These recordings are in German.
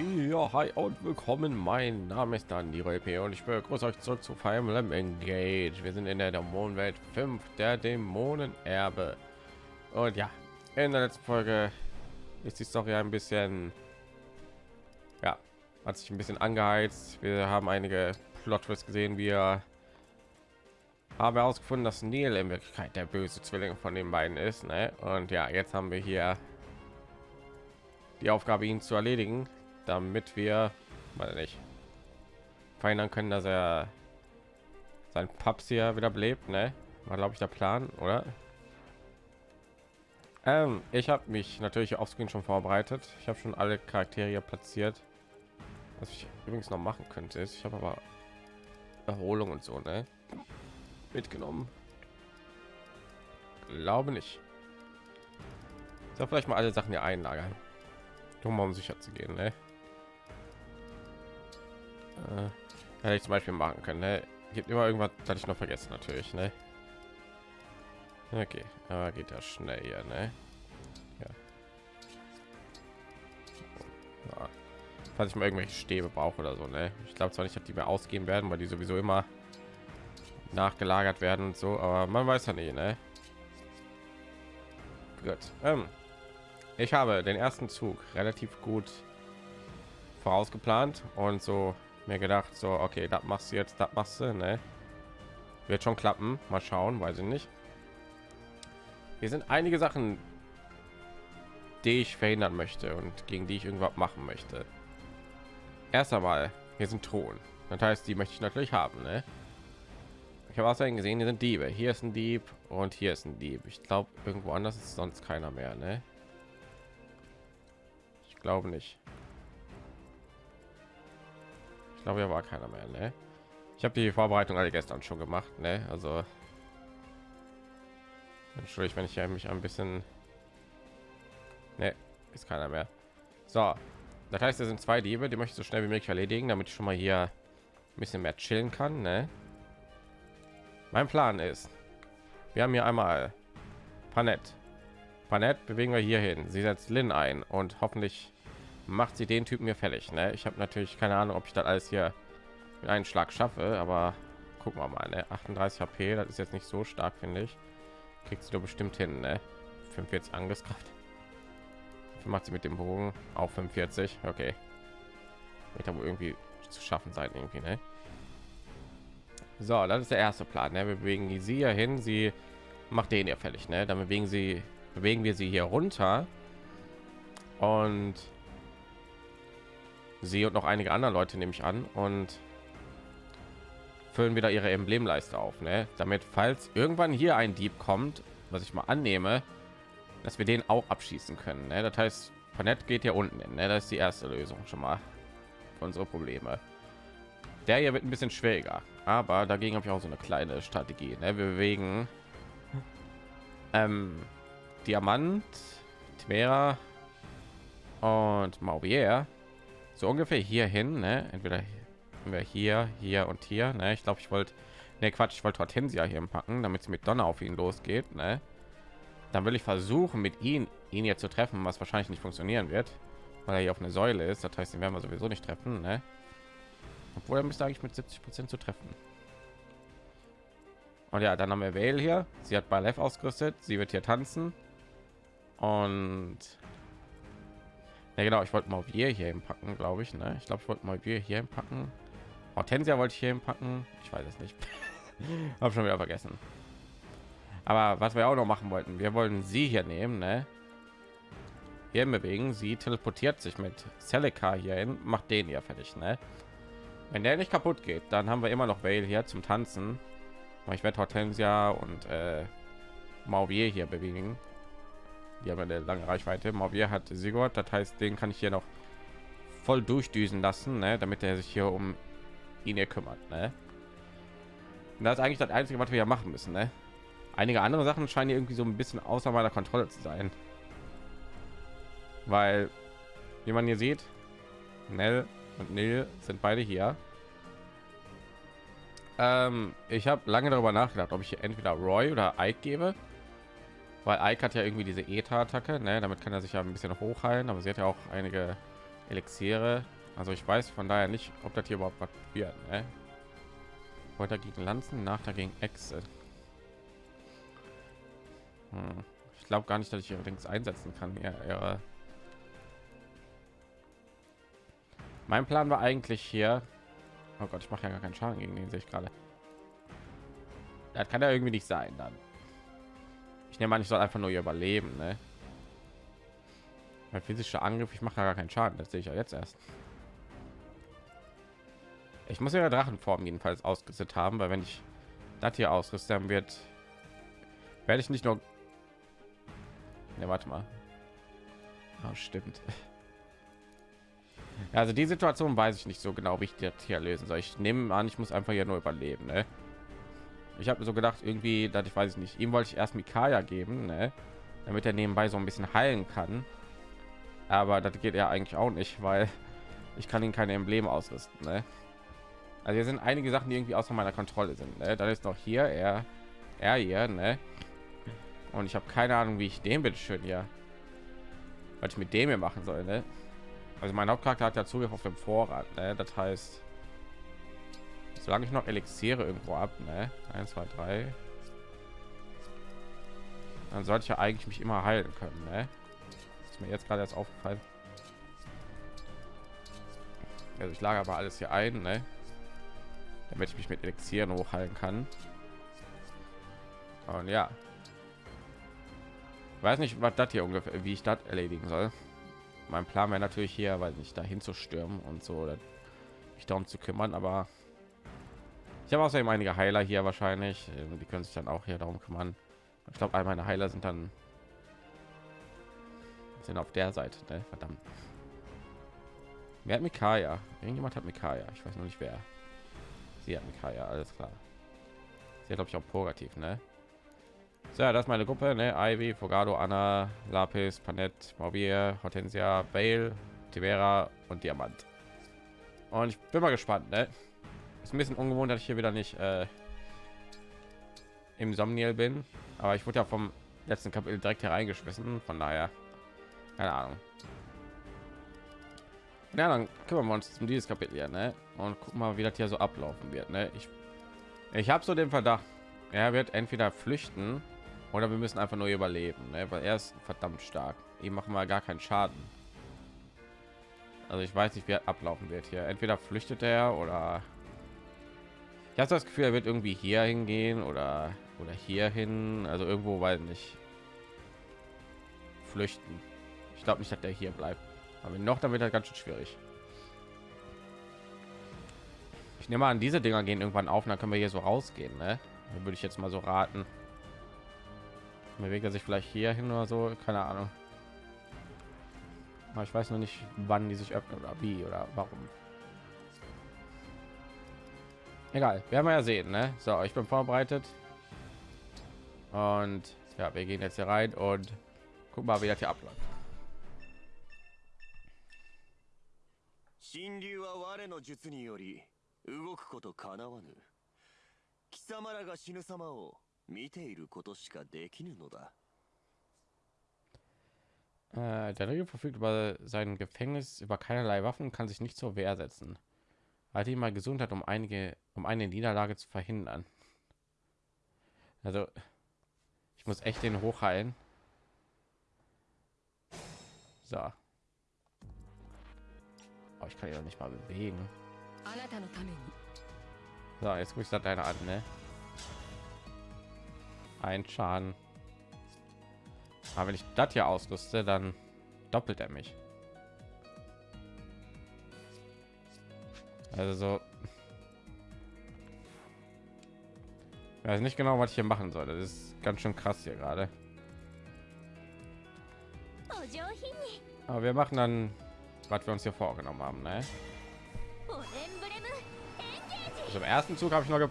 Ja, hi und willkommen. Mein Name ist dann die RP und ich begrüße euch zurück zu Fire Emblem Engage. Wir sind in der Dämonenwelt 5, der Dämonenerbe. Und ja, in der letzten Folge ist die Story ein bisschen, ja, hat sich ein bisschen angeheizt. Wir haben einige Plot Twists gesehen. Wir haben herausgefunden, dass Neil in Wirklichkeit der böse Zwilling von den beiden ist. Ne? Und ja, jetzt haben wir hier die Aufgabe, ihn zu erledigen damit wir mal nicht verhindern können, dass er sein Paps hier wieder belebt, ne? War glaube ich der Plan, oder? Ähm, ich habe mich natürlich auf Screen schon vorbereitet. Ich habe schon alle Charaktere platziert. Was ich übrigens noch machen könnte, ist, ich habe aber Erholung und so, ne? Mitgenommen. Glaube nicht. So vielleicht mal alle Sachen hier einlagern, um um sicher zu gehen, ne? Äh, hätte ich zum Beispiel machen können. Ne? Gibt immer irgendwas, das ich noch vergessen natürlich. Ne? Okay, aber geht das schnell hier, ne? Ja. ja. Falls ich mal irgendwelche Stäbe brauche oder so, ne? Ich glaube zwar nicht, dass die mehr ausgehen werden, weil die sowieso immer nachgelagert werden und so, aber man weiß ja nicht, ne? Gut. Ähm, ich habe den ersten Zug relativ gut vorausgeplant und so mir gedacht, so okay, das machst du jetzt, das machst du, ne? Wird schon klappen. Mal schauen, weiß ich nicht. Hier sind einige Sachen, die ich verhindern möchte und gegen die ich irgendwas machen möchte. Erst einmal, hier sind Thron. Das heißt, die möchte ich natürlich haben, ne? Ich habe außerdem gesehen, hier sind Diebe. Hier ist ein Dieb und hier ist ein Dieb. Ich glaube, irgendwo anders ist sonst keiner mehr, ne? Ich glaube nicht. Ich glaube, ja war keiner mehr. Ne? Ich habe die Vorbereitung alle gestern schon gemacht. Ne? Also entschuldigt, wenn ich mich ein bisschen ne, ist keiner mehr. So, das heißt, es sind zwei Diebe, die möchte ich so schnell wie möglich erledigen, damit ich schon mal hier ein bisschen mehr chillen kann. Ne? Mein Plan ist, wir haben hier einmal Panett. Panett bewegen wir hier hin. Sie setzt Lin ein und hoffentlich macht sie den Typen mir fällig. Ne? Ich habe natürlich keine Ahnung, ob ich das alles hier mit einem Schlag schaffe, aber gucken wir mal. Ne? 38 HP, das ist jetzt nicht so stark, finde ich. Kriegst du bestimmt hin, ne? 45 Angriffskraft. Macht sie mit dem Bogen auch 45. Okay, wird aber irgendwie zu schaffen sein, irgendwie, ne? So, das ist der erste Plan. Ne? Wir bewegen sie hier hin. Sie macht den ja fällig, ne? Dann bewegen sie, bewegen wir sie hier runter und sie und noch einige andere Leute nehme ich an und füllen wieder ihre Emblemleiste auf, ne? damit falls irgendwann hier ein Dieb kommt, was ich mal annehme, dass wir den auch abschießen können. Ne? Das heißt, Panett geht hier unten hin. Ne? Das ist die erste Lösung schon mal für unsere Probleme. Der hier wird ein bisschen schwieriger, aber dagegen habe ich auch so eine kleine Strategie. Ne? Wir bewegen ähm, Diamant, Tmera und Mauvier so ungefähr hier hin ne? entweder wir hier hier und hier ne? ich glaube ich wollte ne quatsch ich wollte hortensia hier packen damit sie mit donner auf ihn losgeht ne? dann will ich versuchen mit ihm ihn jetzt zu treffen was wahrscheinlich nicht funktionieren wird weil er hier auf eine säule ist das heißt den werden wir sowieso nicht treffen ne? obwohl er müsste eigentlich mit 70 prozent zu treffen und ja dann haben wir Vale hier sie hat bei ausgerüstet sie wird hier tanzen und ja, genau, ich wollte mal wir hier packen, glaube ich. Ne? Ich glaube, ich wollte mal wir hier packen. Hortensia wollte ich hier packen. Ich weiß es nicht. Habe schon wieder vergessen. Aber was wir auch noch machen wollten, wir wollen sie hier nehmen, ne? Hier bewegen. Sie teleportiert sich mit Celica hier hin, macht den ja fertig, ne? Wenn der nicht kaputt geht, dann haben wir immer noch Vale hier zum Tanzen. Ich werde Hortensia und äh, Mauvier hier bewegen die haben eine lange Reichweite. Mavier hat Sigurd, das heißt, den kann ich hier noch voll durchdüsen lassen, ne? damit er sich hier um ihn hier kümmert. Ne? Und das ist eigentlich das Einzige, was wir ja machen müssen. Ne? Einige andere Sachen scheinen irgendwie so ein bisschen außer meiner Kontrolle zu sein, weil wie man hier sieht, Nell und Nil sind beide hier. Ähm, ich habe lange darüber nachgedacht, ob ich hier entweder Roy oder Ike gebe weil Ike hat ja irgendwie diese Eta-Attacke, ne? damit kann er sich ja ein bisschen hochheilen, aber sie hat ja auch einige Elixiere. Also ich weiß von daher nicht, ob das hier überhaupt was wird. Ne? Heute gegen Lanzen, nach dagegen Echse. Hm. Ich glaube gar nicht, dass ich allerdings einsetzen kann. Ja, ja. Mein Plan war eigentlich hier. Oh Gott, ich mache ja gar keinen Schaden gegen den, sehe ich gerade. Das kann ja irgendwie nicht sein dann. Ich nehme an, ich soll einfach nur überleben, ne? Mein physischer Angriff, ich mache gar keinen Schaden, das sehe ich ja jetzt erst. Ich muss ja Drachenform jedenfalls ausgerüstet haben, weil wenn ich das hier ausrüste, dann wird werde ich nicht nur Ne, warte mal. Oh, stimmt. Also die Situation weiß ich nicht so genau, wie ich das hier lösen soll. Ich nehme an, ich muss einfach hier nur überleben. Ne? Ich habe mir so gedacht, irgendwie, dass ich weiß nicht. Ihm wollte ich erst Mikaya geben, ne? damit er nebenbei so ein bisschen heilen kann. Aber das geht ja eigentlich auch nicht, weil ich kann ihn keine Emblem ausrüsten. Ne? Also hier sind einige Sachen, die irgendwie außer meiner Kontrolle sind. Ne? Dann ist noch hier er, er hier, ne? Und ich habe keine Ahnung, wie ich den bitte schön hier, was ich mit dem hier machen soll. Ne? Also mein Hauptcharakter hat ja Zugriff auf dem Vorrat. Ne? Das heißt, solange ich noch Elixiere irgendwo ab, ne? 1, 2, 3, dann sollte ich ja eigentlich mich immer heilen können. Ne? Ist mir jetzt gerade erst aufgefallen. Also ich lage aber alles hier ein, ne? damit ich mich mit Elixieren hochheilen kann. Und ja, weiß nicht was das hier ungefähr wie ich das erledigen soll mein plan wäre natürlich hier weil nicht dahin zu stürmen und so mich darum zu kümmern aber ich habe außerdem einige heiler hier wahrscheinlich ähm, die können sich dann auch hier darum kümmern ich glaube all meine heiler sind dann sind auf der seite ne? verdammt wer hat mikaya irgendjemand hat mikaya ich weiß noch nicht wer sie hat mikaya alles klar sie hat glaube ich auch purgativ ne so, ja, das ist meine Gruppe, ne? Ivy, Fogado, Anna, Lapis, Panett, Mobier, Hortensia, Bale, Tivera und Diamant. Und ich bin mal gespannt, ne? Ist ein bisschen ungewohnt, dass ich hier wieder nicht äh, im Somniel bin, aber ich wurde ja vom letzten Kapitel direkt hereingeschmissen, von daher keine Ahnung. Ja, dann kümmern wir uns um dieses Kapitel hier, ne? Und gucken mal, wie das hier so ablaufen wird, ne? Ich ich habe so den Verdacht, er wird entweder flüchten oder wir müssen einfach nur überleben, ne? weil er ist verdammt stark. Ihm machen wir gar keinen Schaden. Also ich weiß nicht, wie er ablaufen wird hier. Entweder flüchtet er oder ich habe das Gefühl, er wird irgendwie hier hingehen oder oder hier. Also irgendwo, weil nicht flüchten. Ich glaube nicht, dass der hier bleibt. Aber noch damit er ganz schön schwierig. Ich nehme an, diese Dinger gehen irgendwann auf, dann können wir hier so rausgehen. Ne? Würde ich jetzt mal so raten bewegt er sich vielleicht hier hin oder so keine ahnung aber ich weiß noch nicht wann die sich öffnen oder wie oder warum egal werden wir ja sehen ne? so ich bin vorbereitet und ja wir gehen jetzt hier rein und guck mal wie das hier abläuft 神流は我の術により動くことかなわぬ貴様らが死ぬ様を見ていることしかできぬのだ。Äh, der Regel verfügt über sein Gefängnis über keinerlei Waffen kann sich nicht zur Wehr setzen. Hat ihn mal Gesundheit, um einige, um eine Niederlage zu verhindern. Also, ich muss echt den hochheilen. So. Oh, ich kann ja nicht mal bewegen. So, jetzt gucke ich das deine an, ne? ein Schaden. Aber wenn ich das hier ausrüste, dann doppelt er mich. Also so. Ich weiß nicht genau, was ich hier machen soll. Das ist ganz schön krass hier gerade. Aber wir machen dann, was wir uns hier vorgenommen haben. Ne? Also im ersten Zug habe ich noch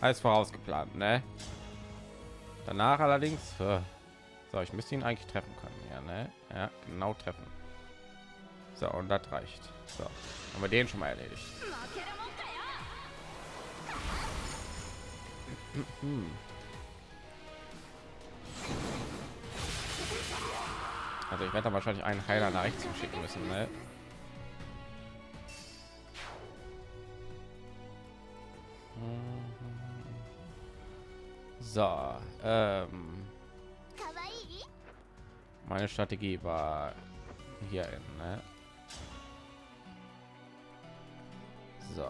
alles vorausgeplant. Ne? Danach allerdings, äh, so, ich müsste ihn eigentlich treffen können. Ja, ne? Ja, genau treffen. So, und das reicht. So, haben wir den schon mal erledigt. Also ich werde da wahrscheinlich einen Heiler nach rechts schicken müssen, ne? So, ähm, meine Strategie war hier in, ne? So.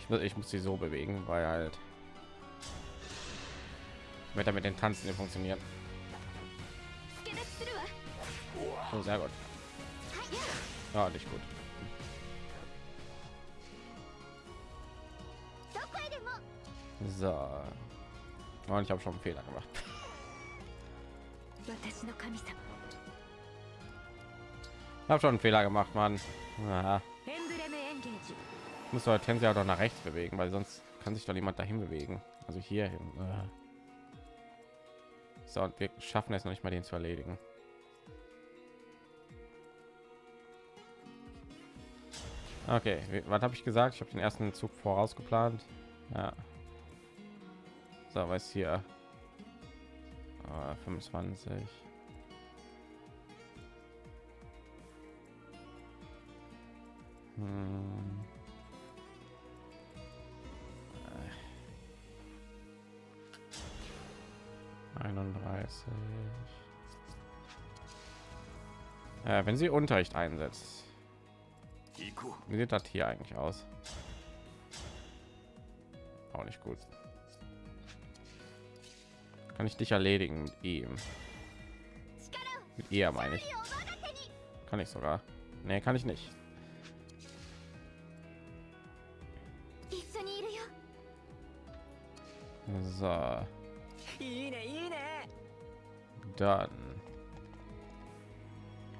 Ich, muss, ich muss sie so bewegen, weil halt wird damit den Tanzen nicht funktioniert. Oh, sehr gut. Ja, nicht gut. So. Oh, und ich habe schon einen Fehler gemacht. Hab schon einen Fehler gemacht, Mann. Aha. Muss heute ja doch nach rechts bewegen, weil sonst kann sich doch niemand dahin bewegen. Also hier hin. So, und wir schaffen es noch nicht mal, den zu erledigen. Okay, was habe ich gesagt? Ich habe den ersten Zug vorausgeplant. Ja. So, was hier? Äh, ah, 25. Hm. Einunddreißig. Äh, wenn sie Unterricht einsetzt. Wie sieht das hier eigentlich aus? Auch nicht gut. Kann ich dich erledigen mit ihm? Mit ihr meine ich. Kann ich sogar. Nee, kann ich nicht. So. Dann.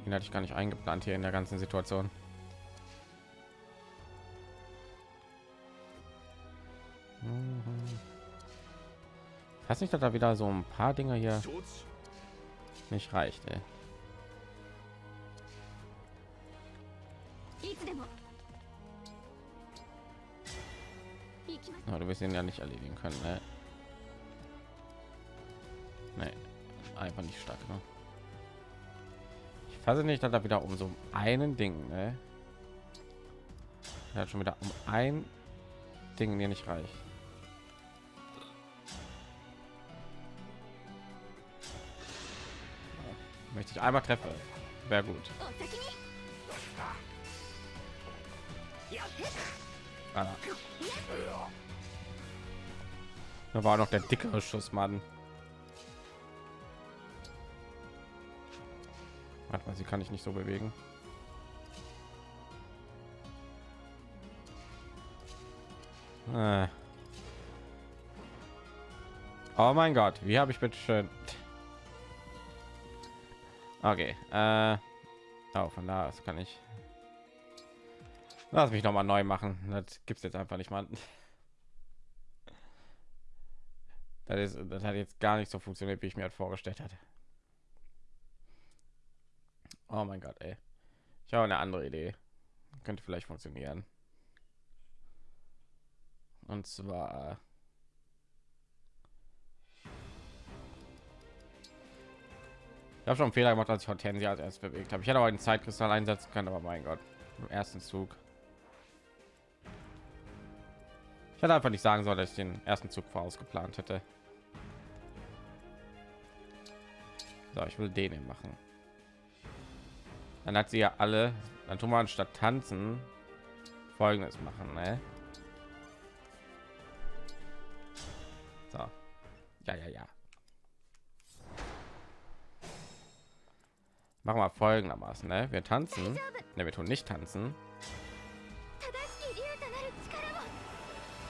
Den hatte ich gar nicht eingeplant hier in der ganzen Situation. Mhm. Hast nicht, dass da wieder so ein paar Dinge hier nicht reicht, ey. Oh, du wirst ihn ja nicht erledigen können, ne? einfach nicht statt. genug. Ne? Ich fasse nicht, dass da wieder um so einen Ding, ne? Er hat schon wieder um ein Ding mir nicht reicht. Möchte ich einmal treffen, wäre gut. Ah. Da war noch der dickere Schuss, Mann. Warte mal, sie kann ich nicht so bewegen. Äh. Oh mein Gott, wie habe ich bitte schön? Okay, äh, oh, von da aus kann ich. Lass mich noch mal neu machen. Das gibt's jetzt einfach nicht mal. Das, ist, das hat jetzt gar nicht so funktioniert, wie ich mir halt vorgestellt hatte. Oh mein Gott, ey. Ich habe eine andere Idee. Könnte vielleicht funktionieren. Und zwar Ich habe schon einen Fehler gemacht, als ich Hortensia als erst bewegt habe. Ich hätte auch einen Zeitkristall einsetzen können, aber mein Gott, im ersten Zug. Ich hätte einfach nicht sagen sollen, dass ich den ersten Zug vorausgeplant hätte. So, ich will den machen. Dann hat sie ja alle. Dann tun wir anstatt tanzen folgendes machen. Ne? So. Ja, ja, ja. Machen wir folgendermaßen. Ne? Wir tanzen. Ne, wir tun nicht tanzen.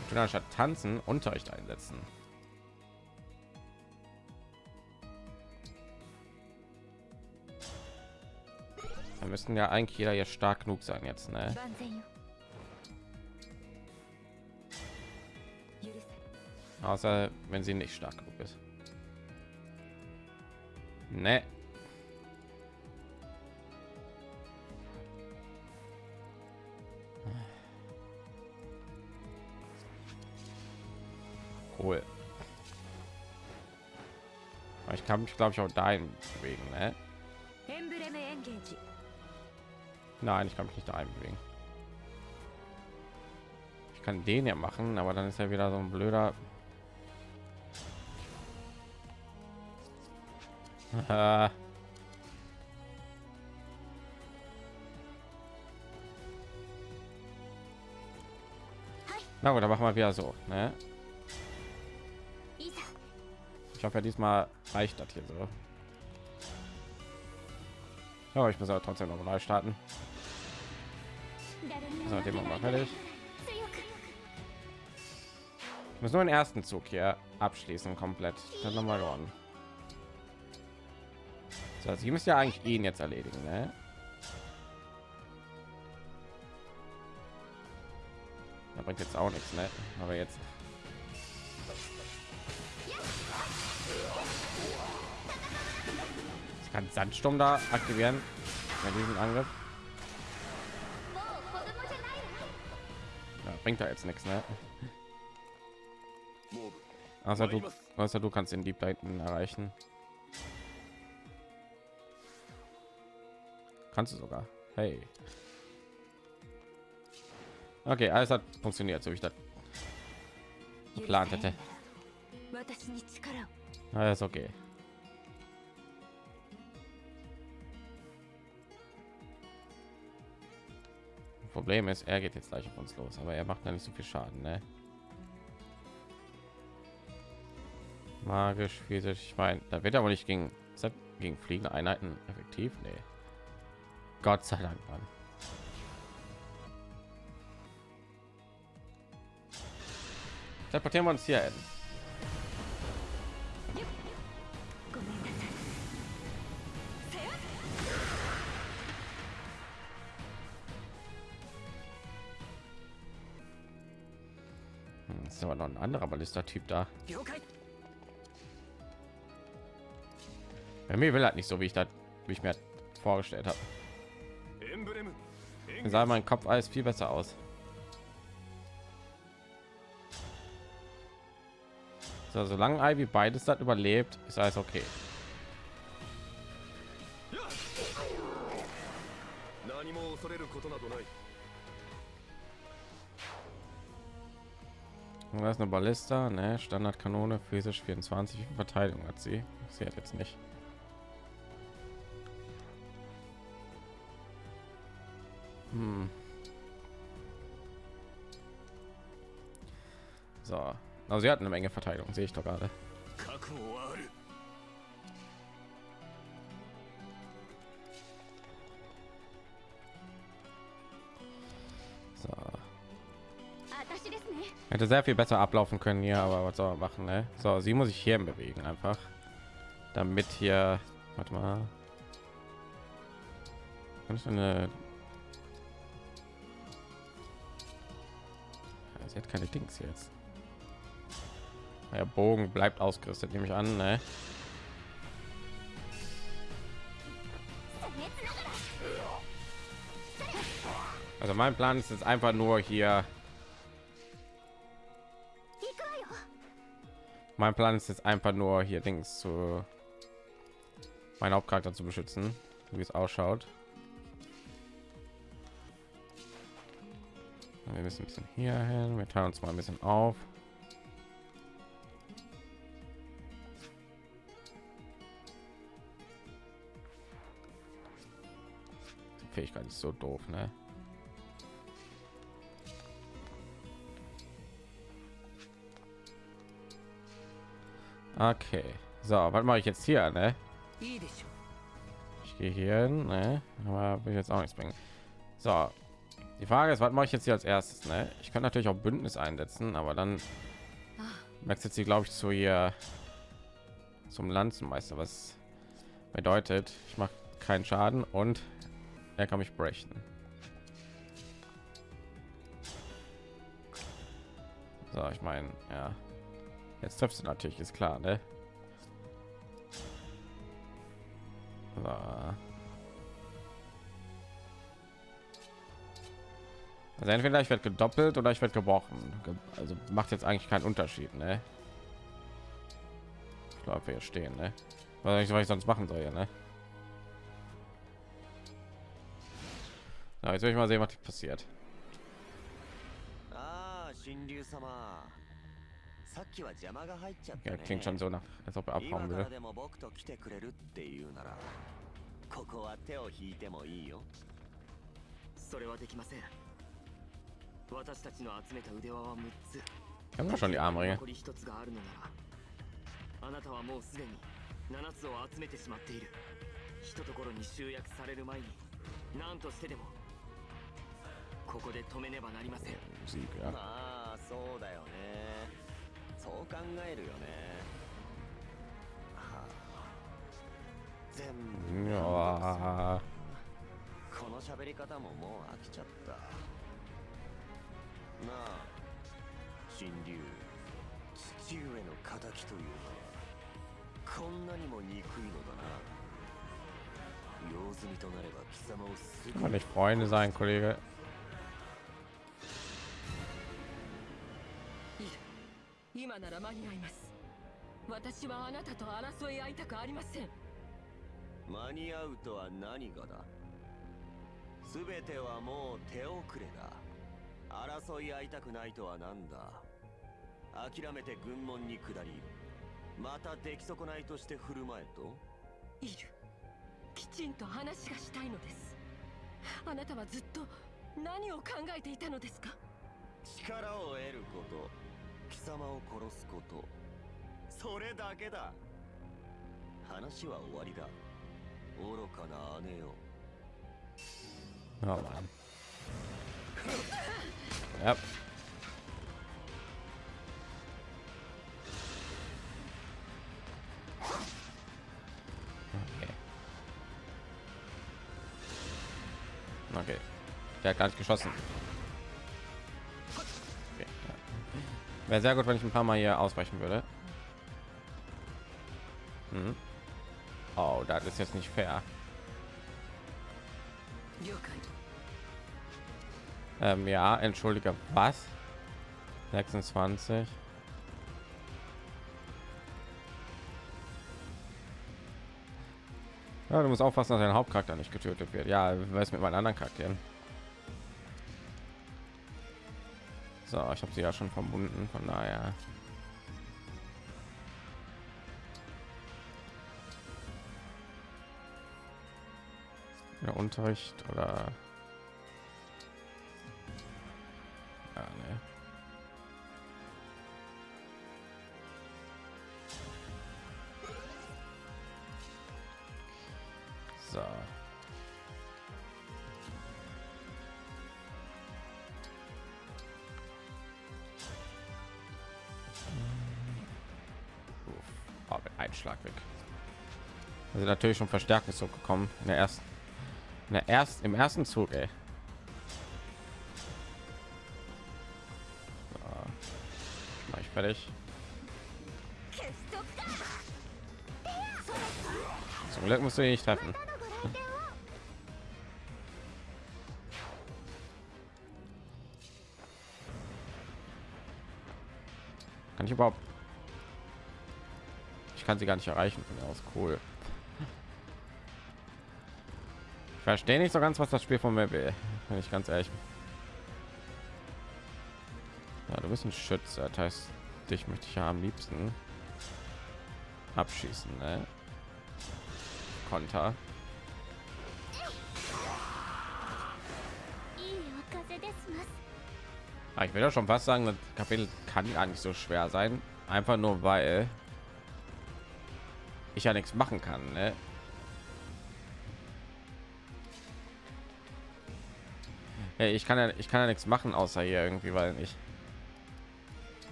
Wir tun anstatt tanzen Unterricht einsetzen. wir müssen ja eigentlich jeder ja stark genug sein jetzt ne? außer wenn sie nicht stark genug ist ne cool ich kann mich glaube ich auch dahin bewegen ne? Nein, ich kann mich nicht da einbewegen. Ich kann den ja machen, aber dann ist er wieder so ein blöder. Na gut, dann machen wir wieder so. Ne? Ich hoffe, ja, diesmal reicht das hier so. Aber ich muss aber trotzdem noch neu starten. Also mit dem machen wir fertig. Ich muss nur den ersten Zug hier abschließen komplett. Dann noch mal gewonnen. So, also ich müsste ja eigentlich ihn jetzt erledigen, ne? Da bringt jetzt auch nichts, ne? Aber jetzt ich kann Sandsturm da aktivieren bei diesem Angriff. bringt da jetzt nichts, ne? Außer du, außer du kannst den Dieb da erreichen. Kannst du sogar. Hey. Okay, alles hat funktioniert, so wie ich das geplant hätte. Alles ah, okay. Problem ist, er geht jetzt gleich auf uns los, aber er macht da nicht so viel Schaden, ne? Magisch, physisch, ich meine, da wird aber nicht gegen, gegen fliegende Einheiten effektiv, nee. Gott sei Dank, Mann. Teleportieren wir uns hier hin. noch ein anderer Ballista-Typ da. Bei mir will halt nicht so, wie ich das wie ich mir halt vorgestellt habe. Dann sah mein Kopf alles viel besser aus. So, solange Ivy beides hat überlebt, ist alles okay. Und das ist eine Ballista, ne? Standardkanone, physisch 24, wie viel Verteidigung hat sie? Sie hat jetzt nicht. Hm. So, also sie hat eine Menge Verteidigung, sehe ich doch gerade. hätte sehr viel besser ablaufen können hier aber was soll man machen ne? so sie muss ich hier bewegen einfach damit hier warte mal kannst du eine sie hat keine dings jetzt der bogen bleibt ausgerüstet nehme ich an ne? also mein plan ist jetzt einfach nur hier mein Plan ist jetzt einfach nur hier Dings zu meinen Hauptcharakter zu beschützen, wie es ausschaut. Wir müssen ein bisschen hier hin. Wir teilen uns mal ein bisschen auf. Die Fähigkeit ist so doof, ne? Okay. So, was mache ich jetzt hier, ne? Ich gehe hier hin, ne? Aber will ich jetzt auch nichts bringen. So. Die Frage ist, was mache ich jetzt hier als erstes, ne? Ich kann natürlich auch Bündnis einsetzen, aber dann wechselt sie, glaube ich, zu ihr zum Lanzenmeister, was bedeutet, ich mache keinen Schaden und er kann mich brechen. So, ich meine, ja. Jetzt triffst du natürlich, ist klar, ne? So. Also entweder ich werde gedoppelt oder ich werde gebrochen. Also macht jetzt eigentlich keinen Unterschied, ne? Ich glaube, wir stehen, ne? Was ich, was ich sonst machen soll, ja, ne? Na, jetzt will ich mal sehen, was passiert. Ah, さっきは邪魔が入っちゃったね。klingt schon so nach, als ob er 今 abhauen から will. でも僕と来てくれるっていうならここは手を引いてもいいよ。それはできません。私たちの集めた腕輪は6つ。Wir haben doch schon die Armringe. 残り1つがあるのならあなたはもうすでに7つを集めてしまっている。ひとところに集約される前に何としてでもここで止めねばなりません.まあそうだよねそう考えるよね。はあ。全部。この喋り方ももう飽きちゃった。なあ神竜。父上の仇というのはこんなにも憎いのだな。用済みとなれば貴様をす kann man nicht Freunde sein, Kollege. 今なら間に合います。私はあなたと争い合いたくありません。間に合うとは何がだ？全てはもう手遅れだ。争い合いたくないとは何だ？諦めて軍門に下りまた出来損ないとして振る舞えと？いる。きちんと話がしたいのです。あなたはずっと何を考えていたのですか？力を得ること貴様を殺すことそれだけだ話は終わりだ愚かな姉よ Oh Mann. Ja. Okay. Okay. Der hat gar nicht geschossen. Wäre sehr gut, wenn ich ein paar Mal hier ausweichen würde. Mhm. Oh, das ist jetzt nicht fair. Ähm, ja, entschuldige, was? 26. Ja, du musst aufpassen, dass dein Hauptcharakter nicht getötet wird. Ja, weiß mit meinen anderen Charakteren. So, ich habe sie ja schon verbunden, von daher. Der Unterricht oder ja, ne. Schlag weg. Also natürlich schon verstärkt ist so gekommen in der ersten, in der erst im ersten Zug. Ey. Mach ich fertig. Zum Glück musst du ihn nicht treffen. Kann ich überhaupt kann sie gar nicht erreichen. Von aus cool. Ich verstehe nicht so ganz was das spiel von mir will wenn ich ganz ehrlich bin. ja, du bist ein schütze. Das heißt dich möchte ich ja am liebsten abschießen ne? konter. Ah, ich will ja schon fast sagen das kapitel kann gar nicht so schwer sein. Einfach nur weil ich ja nichts machen kann. Ne? Hey, ich kann ja, ich kann ja nichts machen, außer hier irgendwie, weil ich,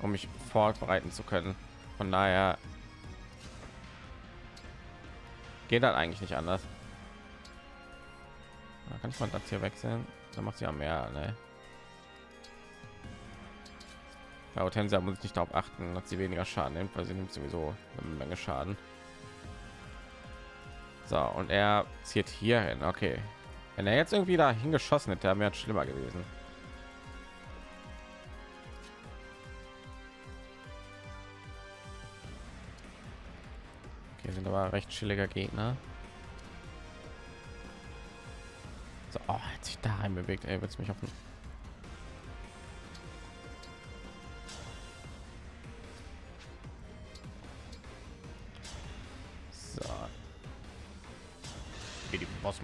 um mich vorbereiten zu können. Von daher geht das eigentlich nicht anders. Da kann ich mal das hier wechseln. Dann macht sie ja mehr. Ne? Bei Hortensia muss ich nicht darauf achten, dass sie weniger Schaden nimmt, weil sie nimmt sowieso eine Menge Schaden. So, und er zieht hier hin. Okay. Wenn er jetzt irgendwie da hingeschossen hätte, wäre es schlimmer gewesen. Okay, sind aber recht chilliger Gegner. So, oh, hat sich da rein bewegt, ey, wird's mich auf den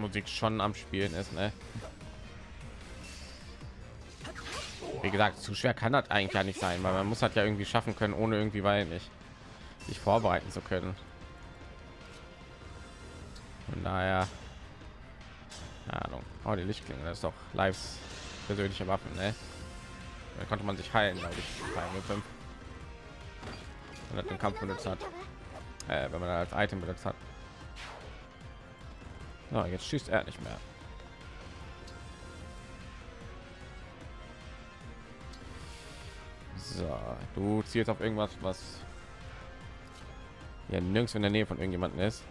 Bossmusik schon am Spielen ist, ne? Wie gesagt, zu schwer kann das eigentlich ja nicht sein, weil man muss halt ja irgendwie schaffen können, ohne irgendwie, weil nicht sich vorbereiten zu können. Daher, keine Ahnung. Oh, die Lichtklinge, das ist doch Lives persönliche Waffen, ne? Da konnte man sich heilen, glaube ich, bei Angel 5. Wenn er den Kampf benutzt hat. Äh, wenn man als Item benutzt hat. So, jetzt schießt er nicht mehr. So, du ziehst auf irgendwas, was ja nirgends in der Nähe von irgendjemanden ist.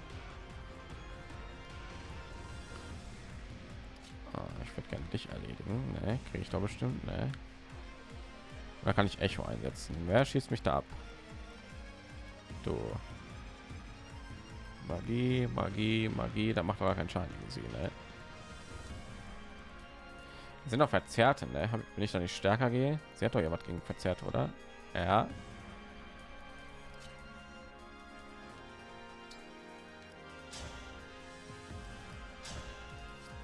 Ah, ich würde gerne dich erledigen. Ne, kriege ich doch bestimmt. Ne. Da kann ich Echo einsetzen. Wer schießt mich da ab? Du. Magie, Magie, Magie. Da macht aber keinen Schaden gegen sie. Ne? sind doch verzerrte ne? Wenn ich da nicht stärker gehe sie hat doch was gegen verzerrt oder ja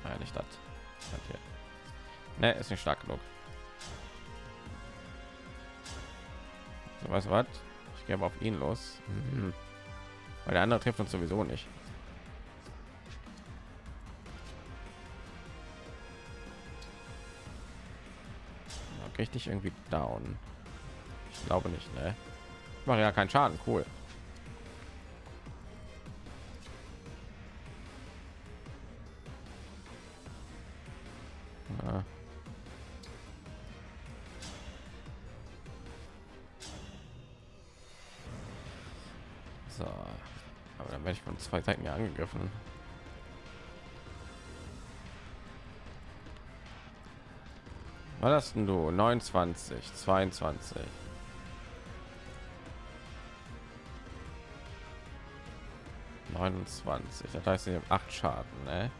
ja, nicht das hier. ne ist nicht stark genug so weißt du was ich gehe auf ihn los mhm. Weil der andere trifft uns sowieso nicht. Richtig irgendwie down. Ich glaube nicht ne? Ich mache ja keinen schaden cool zwei seiten ja angegriffen Was hast denn du? 29, 22. Neunundzwanzig. Das heißt, ich habe acht Schaden, ne?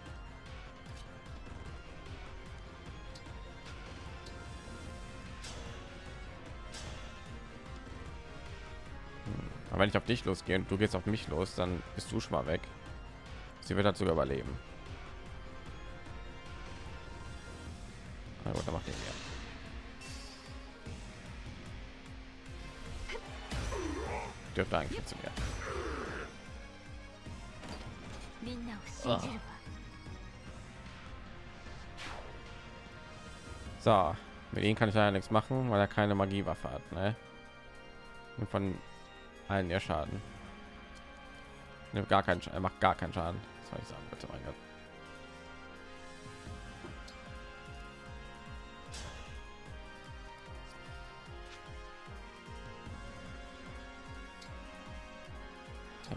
Aber wenn ich auf dich losgehe und du gehst auf mich los, dann bist du schon mal weg. Sie wird halt dazu überleben. Gut, dann macht ihr mehr. Dürfte eigentlich funktionieren. Oh. So, mit ihnen kann ich ja nichts machen, weil er keine Magiewaffe hat. Ne? Von allen ihr Schaden. Nimmt gar keinen, Sch- er macht gar keinen Schaden. Das soll ich sagen, bitte, mein Gott.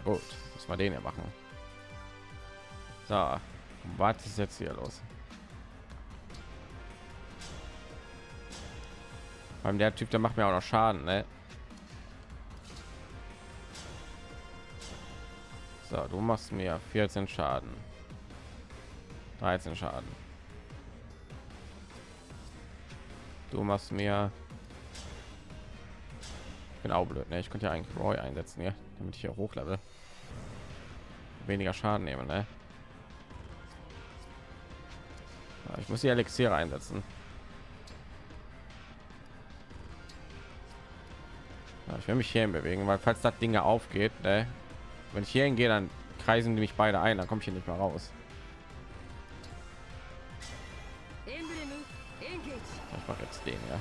Gut, muss man den ja machen. So, was ist jetzt hier los? Beim der Typ, der macht mir auch noch Schaden, ne? So, du machst mir 14 Schaden. 13 Schaden. Du machst mir auch blöd, ne? Ich könnte ja eigentlich Roy einsetzen, ja, damit ich hier hochlevel. Weniger Schaden nehmen, ne? Ich muss die Elixiere einsetzen. Ich will mich hierhin bewegen, weil falls das Ding aufgeht, ne? Wenn ich hier hingehe, dann kreisen die mich beide ein, dann komme ich hier nicht mehr raus. Ich mache jetzt den, ja.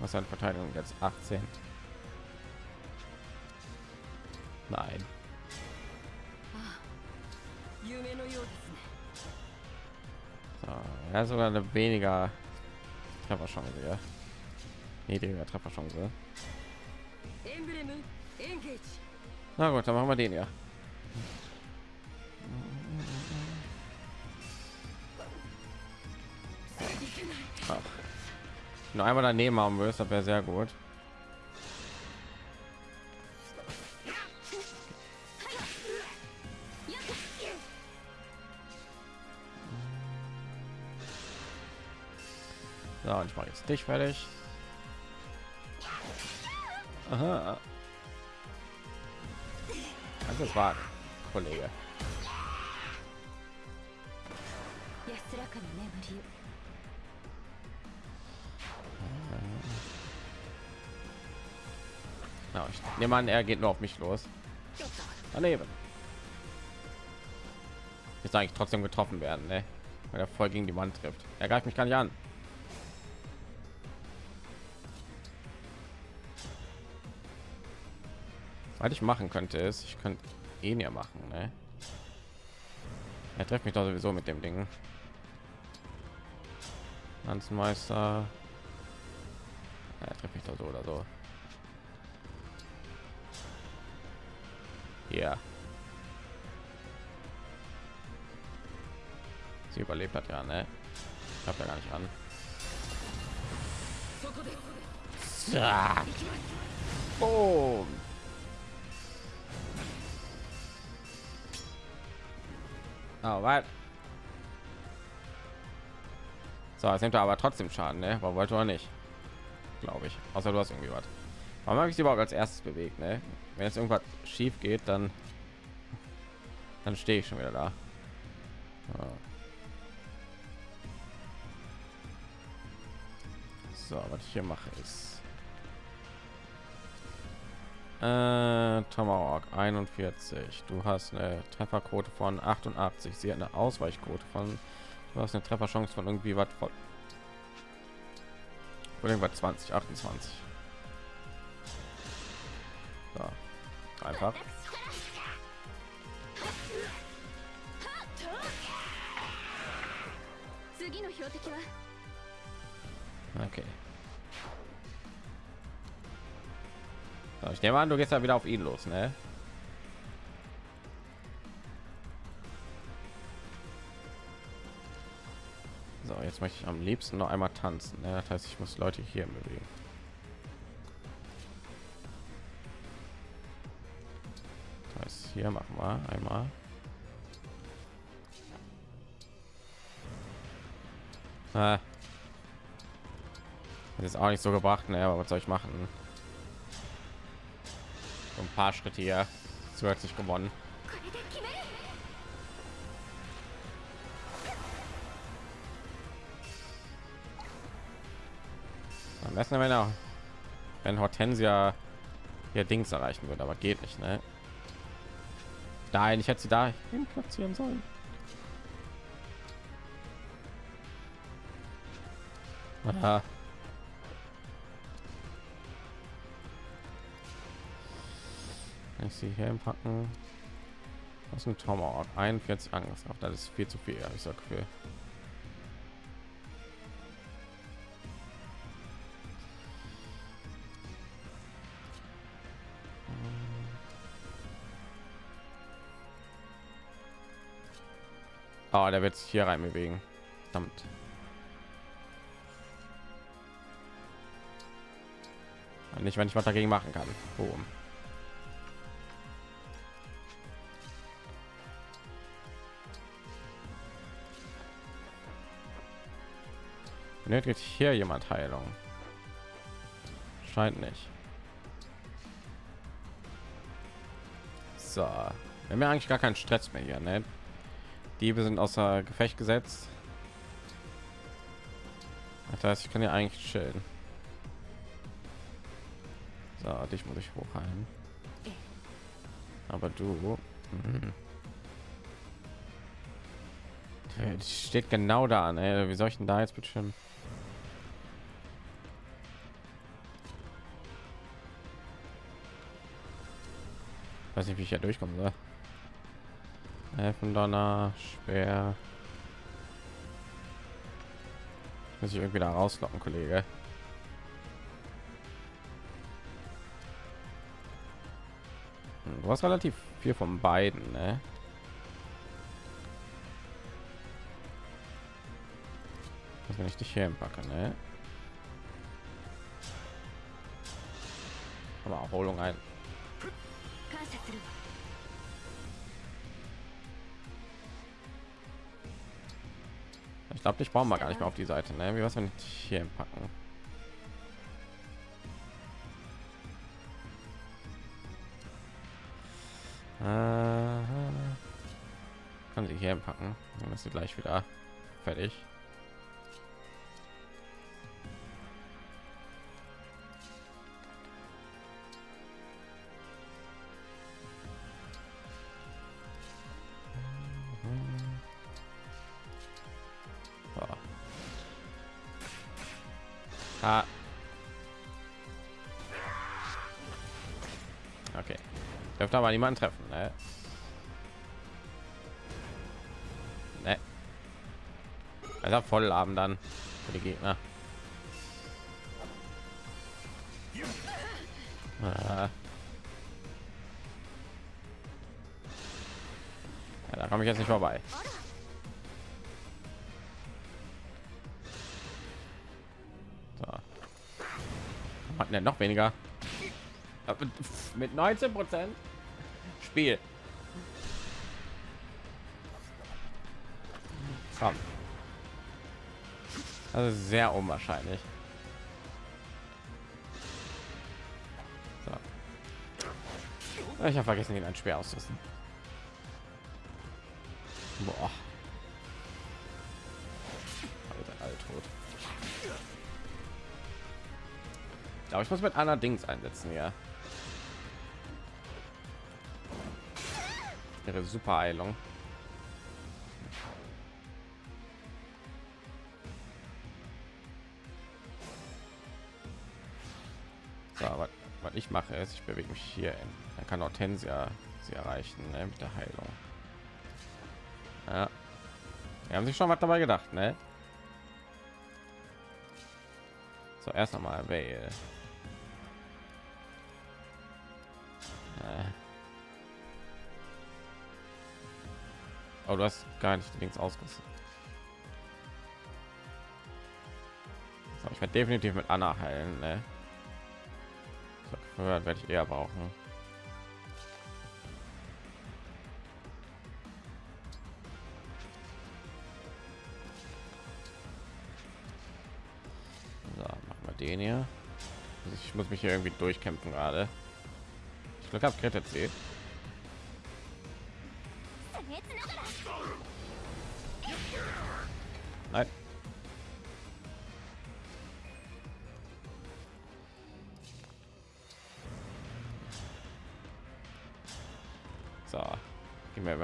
Was an Verteidigung jetzt 18. Nein. So, ja, sogar eine weniger Trefferchance, ja. Niedriger Trefferchance. Engage. Na gut, dann machen wir den ja. Nur einmal daneben haben wirst, das wäre sehr gut. So, ich mache jetzt dich fertig. Aha. Kannst es wagen, Kollege. Ja, ich nehme an, er geht nur auf mich los. Daneben. Jetzt eigentlich trotzdem getroffen werden, ne? weil er voll gegen die Wand trifft. Er greift mich gar nicht an. Was ich machen könnte, ist, ich könnte ihn ja machen. Ne? Er trifft mich doch sowieso mit dem Ding. Lanzenmeister. Er trifft mich doch so oder so. Ja. Sie überlebt hat ja, ne? Ich hab ja gar nicht an. Ja. Boom. Oh, was? So, jetzt nimmt er aber trotzdem Schaden, ne? Aber wollte er nicht. Glaube ich. Außer du hast irgendwie was. Warum habe ich sie überhaupt als erstes bewegt, ne? Wenn jetzt irgendwas schief geht, dann dann stehe ich schon wieder da. Ja. So, was ich hier mache ist äh, Tomahawk 41. Du hast eine Trefferquote von 88. Sie hat eine Ausweichquote von. Du hast eine Trefferchance von irgendwie was von. Von irgendwas 20, 28. So. Einfach. Okay. Ich nehme an, du gehst ja wieder auf ihn los, ne? So, jetzt möchte ich am liebsten noch einmal tanzen. Ne? Das heißt, ich muss Leute hier bewegen. Das heißt, hier machen wir einmal. Ah. Das ist auch nicht so gebracht, ne? aber was soll ich machen? ein paar Schritte hier zu sich gewonnen. Am besten wenn auch wenn Hortensia ihr Dings erreichen würde, aber geht nicht, ne? Nein, ich hätte sie da hin platzieren sollen. Aha. Kann ich sie hier packen? Ist ein Tomahawk 41 Angriffskraft. Das ist viel zu viel, ich so Gefühl. Oh, der wird sich hier rein bewegen. Verdammt. Nicht, wenn ich was dagegen machen kann. Boom. Benötigt hier jemand Heilung? Scheint nicht. So, wir haben ja eigentlich gar keinen Stress mehr hier, ne? Diebe sind außer Gefecht gesetzt. Das heißt, ich kann ja eigentlich chillen. So, dich muss ich hochheilen. Aber du, mhm. Steht genau da, ne? Wie soll ich denn da jetzt bestimmen? Weiß nicht, wie ich ja durchkommen soll. Helfen Donner, schwer. Muss ich irgendwie da rauslocken, Kollege. Hm, Du hast relativ viel von beiden, ne? Was wenn ich dich hier packe, ne? Aber Erholung ein. Glaube, ich brauche mal gar nicht mehr auf die Seite. Ne? Wie was, wenn ich hier packen? Äh, kann sie hier packen. Dann ist sie gleich wieder fertig. Aber niemanden treffen, ne? Ne. Also voll haben dann für die Gegner. Ah. Ja, da komme ich jetzt nicht vorbei. So. Hat denn noch weniger? Mit 19 Prozent Spiel. Komm. Also sehr unwahrscheinlich. So. Ich habe vergessen, ihn ein Speer auszurüsten. Boah. Alter, alle tot. Ich glaube, ich muss mit einer Dings einsetzen, ja. Ihre super Eilung. So, was, ich mache ist, ich bewege mich hier in. Dann kann Hortensia sie erreichen ne, mit der Heilung. Ja. Wir haben sich schon was dabei gedacht, ne? So, erst noch mal Vale. Oh, du hast gar nicht Links ausgerüstet. So, ich werde definitiv mit Anna heilen, ne? So, werde ich eher brauchen. So, machen wir den hier. Also ich muss mich hier irgendwie durchkämpfen gerade. Ich glaube, habe Kreta C.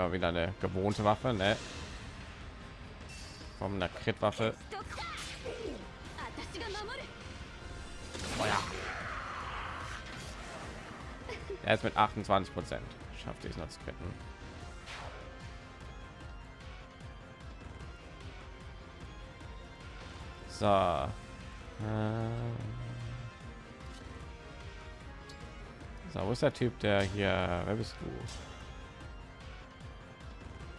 wir wieder eine gewohnte Waffe, ne? Von einer Kritwaffe. Feuer. Er ist mit 28 Prozent. Schafft es noch zu kritten. So. Äh. So, wo ist der Typ, der hier... Wer bist du?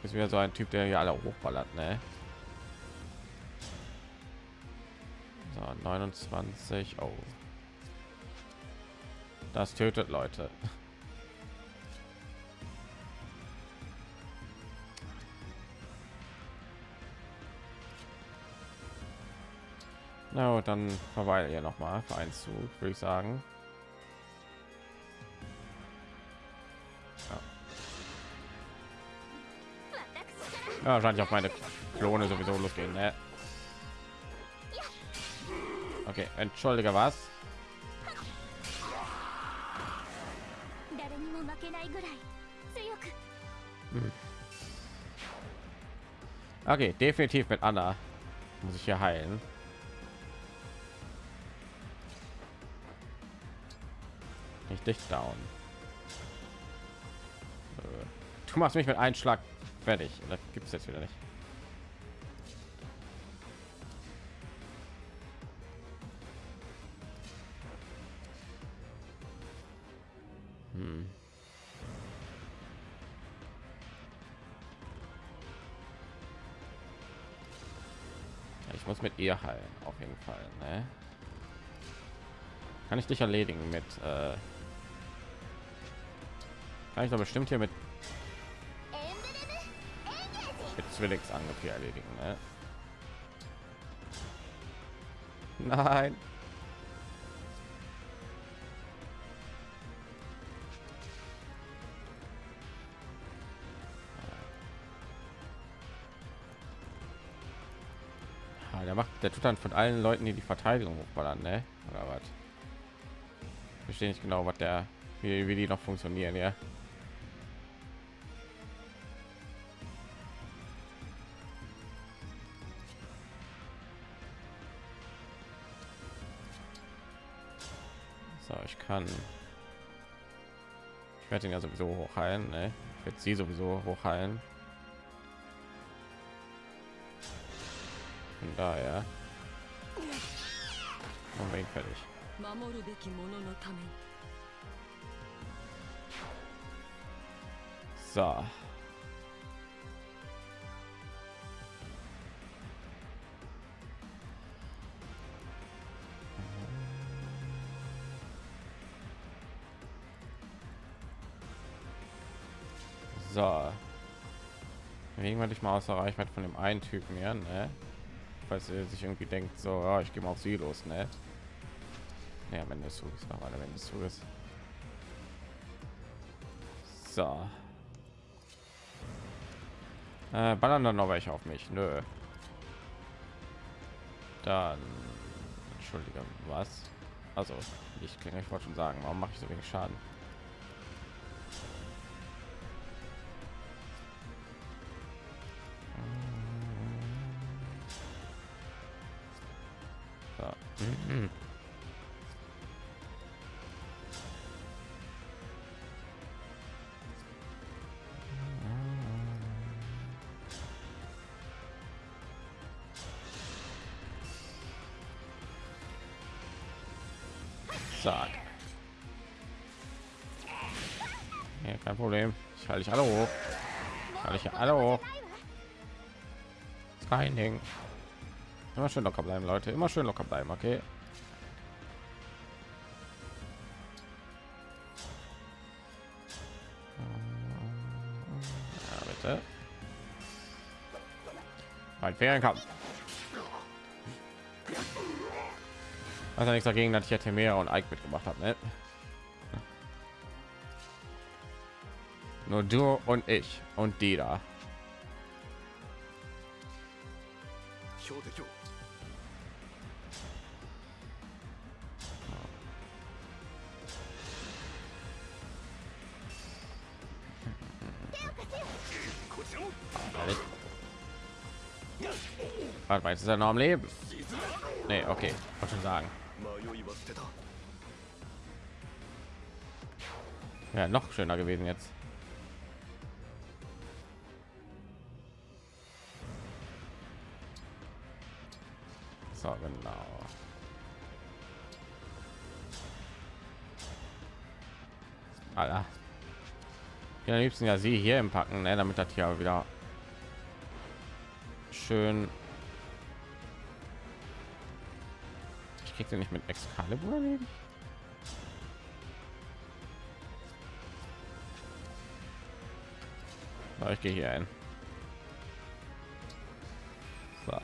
Ist wieder so ein Typ, der hier alle hochballert, ne? So, 29. Oh. Das tötet Leute. Na, gut, dann verweile hier noch mal für einen Zug, würde ich sagen. Ja, wahrscheinlich auf meine Klone sowieso losgehen. Ne? Okay, entschuldige was? Hm. Okay, definitiv mit Anna muss ich hier heilen. Nicht dich down. Äh, du machst mich mit einem Schlag fertig. Das gibt es jetzt wieder nicht. Hm. Ich muss mit ihr heilen, auf jeden Fall. Ne? Kann ich dich erledigen mit? Äh kann ich doch bestimmt hier mit Zwillingsangriff hier erledigen. Ne? Nein. Ah, der macht, der tut dann von allen Leuten, die die Verteidigung hochballern, ne? Oder was? Verstehe nicht genau, was der, wie, wie die noch funktionieren, ja. Kann. Ich werde ihn ja sowieso hochheilen, ne? Ich werde sie sowieso hochheilen. Von daher. Machen wir ihn fertig. 守 So. So. Irgendwann dich mal außer Reichweite von dem einen Typen hier, ne? Falls er sich irgendwie denkt, so, ja, ich gehe mal auf sie los, ne? Ja, wenn das so ist, noch mal, wenn das so ist. So. Äh, ballern dann noch welche auf mich? Nö. Dann, entschuldige, was? Also, ich klinge, ich wollte schon sagen, warum mache ich so wenig Schaden? Mhm. Zack. Ja, kein Problem. Ich halte dich alle hoch. Ich halte dich alle hoch. Ding. Immer schön locker bleiben, Leute. Immer schön locker bleiben, okay? Ferienkampf. Ja nichts dagegen, dass ich ja Temera und Ike mitgemacht habe, ne? Nur du und ich und die da. Jetzt ist er noch am Leben. Nee, okay, wollte schon sagen. Ja, noch schöner gewesen jetzt. So, genau. Alter. Ja, am liebsten ja sie hier im Packen, ne, damit das hier wieder schön Den nicht mit Excalibur erledigt. So, ich gehe hier ein. So.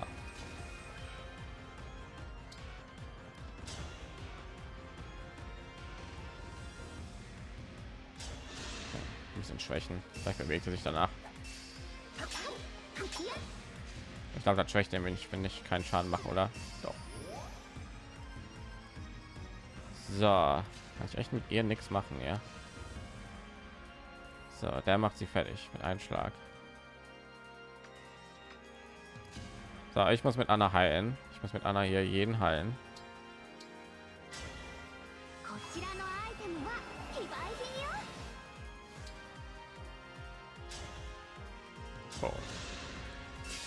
Bisschen schwächen. Vielleicht bewegt er sich danach. Ich glaube, das schwächt er, wenn ich, wenn ich keinen Schaden mache, oder? Doch. So, kann ich echt mit ihr nichts machen, ja. So, der macht sie fertig mit einem Schlag. So, ich muss mit Anna heilen. Ich muss mit Anna hier jeden heilen. So.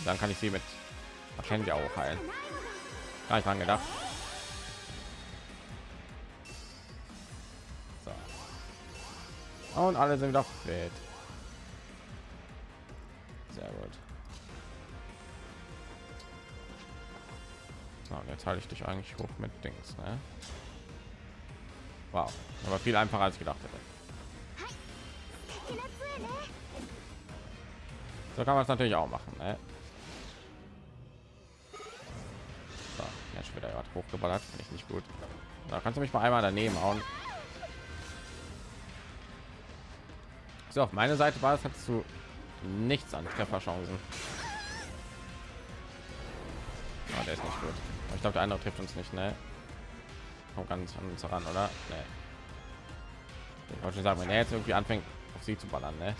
Dann kann ich sie mit Kennen Kenny auch heilen. Gar nicht dran gedacht. Und alle sind wieder fit. Sehr gut. So, jetzt halte ich dich eigentlich hoch mit Dings, ne? Wow, aber viel einfacher als ich gedacht hätte. So kann man es natürlich auch machen, ne? So, jetzt wieder gerade hochgeballert, finde ich nicht gut. Da kannst du mich mal einmal daneben hauen. So, auf meine Seite war es, hast du nichts an Trefferchancen. Oh, der ist nicht gut. Ich glaube, der andere trifft uns nicht, ne? Kommt ganz an uns heran, oder? Ne. Ich wollte schon sagen, wenn er jetzt irgendwie anfängt, auf sie zu ballern, ne?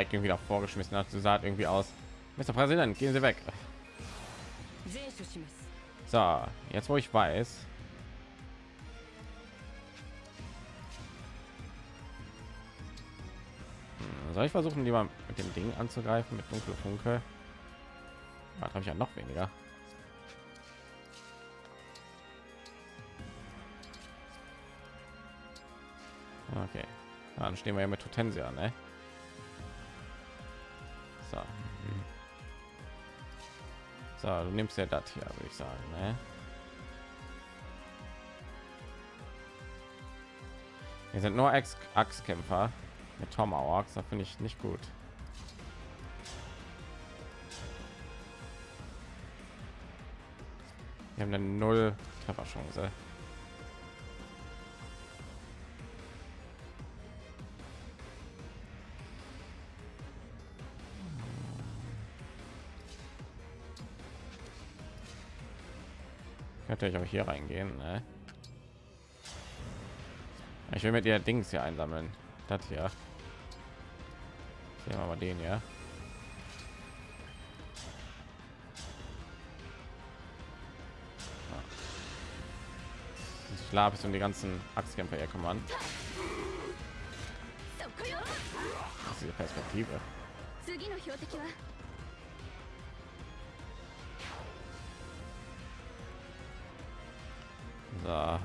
Ike irgendwie davor vorgeschmissen hat. Sie sah irgendwie aus. Mr. Präsident, gehen Sie weg. So, jetzt wo ich weiß. Hm, soll ich versuchen, lieber mit dem Ding anzugreifen, mit dunkle Funke? Da habe ich ja noch weniger. Okay, dann stehen wir ja mit Hortensia, ne? So, du nimmst ja das hier, würde ich sagen, ne? Wir sind nur Ex Axtkämpfer mit Tomahawks, da finde ich nicht gut. Wir haben eine null Trefferchance. natürlich auch hier reingehen. Ne? Ich will mit ihr Dings hier einsammeln. Das hier. Sehen wir mal den ja. Ich glaube, es um die ganzen Axtkämpfer hier kommen. Das ist die Perspektive. So.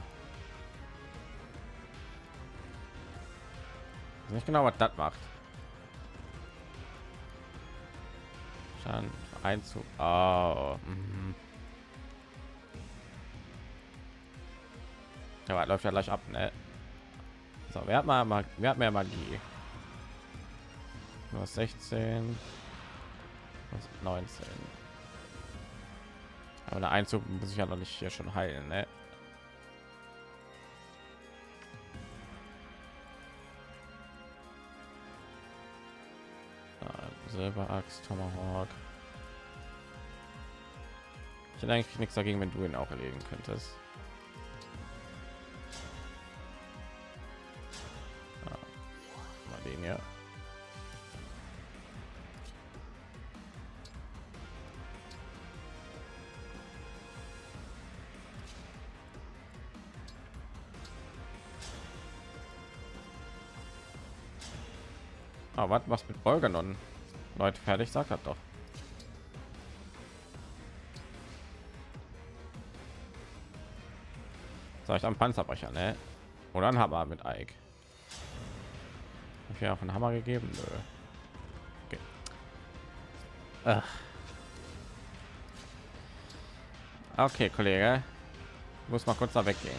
Nicht genau, was das macht. Schaden Einzug. Oh. Mhm. Was läuft ja gleich ab, ne? So, wer hat mal, wer hat mehr Magie? Hast 16, du hast 19. Aber der Einzug muss ich ja noch nicht hier schon heilen, ne? Silberaxt, Tomahawk. Ich hätte eigentlich nichts dagegen, wenn du ihn auch erledigen könntest. Ja. Mal den hier. Ah, was was mit Bolganon? Leute, fertig, sagt das doch. Soll ich am Panzerbrecher, ne? Oder ein Hammer mit Ike? Ich ja auf einen Hammer gegeben? Nö. Okay. Okay, Kollege. Muss mal kurz da weggehen.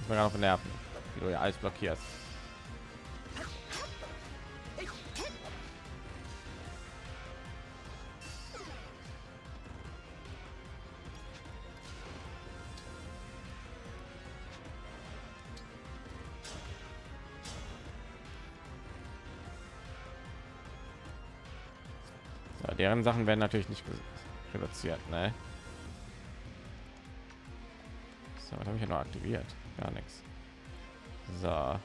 Ich bin gerade auf den Nerven, wie du ja alles blockierst. Deren Sachen werden natürlich nicht reduziert, ne? So, was habe ich ja noch aktiviert? Gar nichts. So.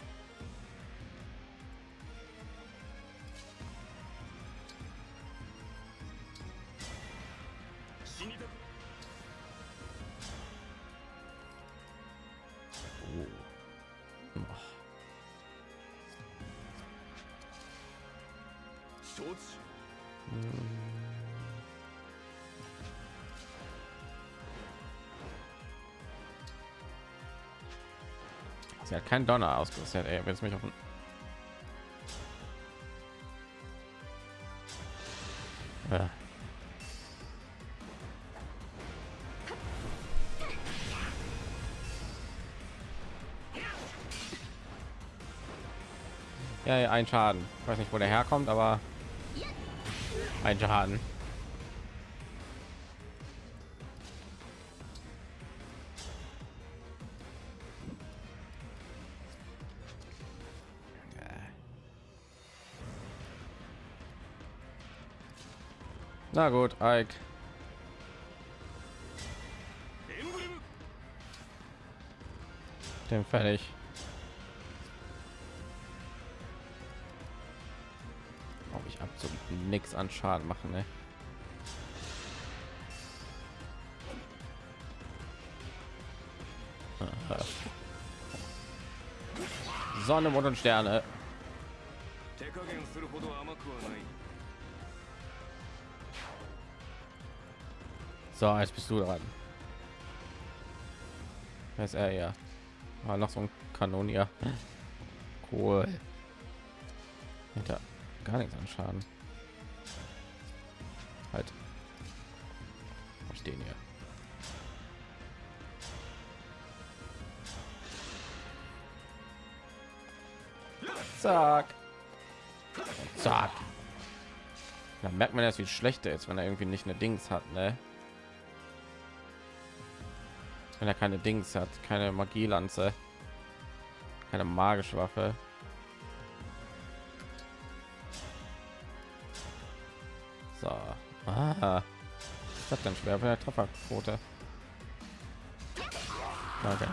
kein Donner ausgerüstet. Ey, wenn es mich auf ja. ja, ein Schaden. Ich weiß nicht, wo der herkommt, aber ein Schaden. Na gut, Ike. Den fertig. Ob ich absolut nichts an Schaden machen, ne? Sonne, Mond und Sterne. So, jetzt bist du dran. Wer ist er ja? Ah, noch so ein Kanonier. Cool. Hinter gar nichts an Schaden. Halt. Wo stehen hier? Zack. Zack. Da merkt man erst, wie schlecht er ist, wenn er irgendwie nicht eine Dings hat, ne? wenn er keine Dings hat, keine Magielanze, keine magische Waffe. So, ah, das dann schwer für der Trefferquote. Okay.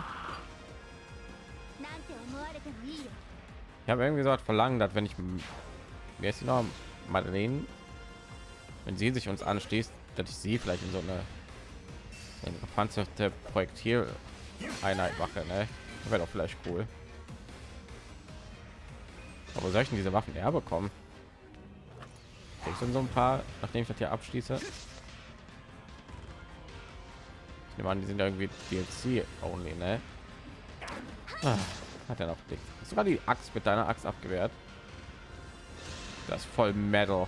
Ich habe irgendwie so hat verlangen, dass wenn ich mir ist noch Madeleine, wenn sie sich uns anschließt, dass ich sie vielleicht in so eine eine gepanzerte Projektileinheit mache, ne? Wäre doch vielleicht cool. Aber soll ich denn diese Waffen eher bekommen? Kriegst du so ein paar, nachdem ich das hier abschließe? Ich nehme an, die sind irgendwie DLC only, ne? Ah, hat er noch dick. Sogar die Axt mit deiner Axt abgewehrt. Das voll Metal.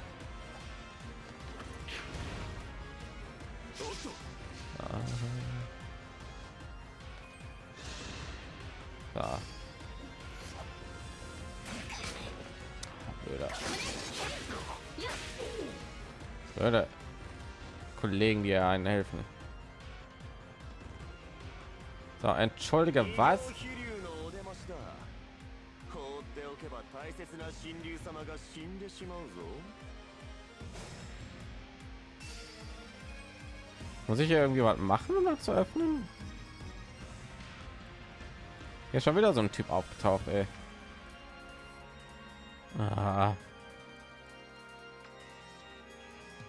einen helfen. So, entschuldige, was? Muss ich irgendwie was machen, um das zu öffnen? Ja, schon wieder so ein Typ aufgetaucht, ey. Ah.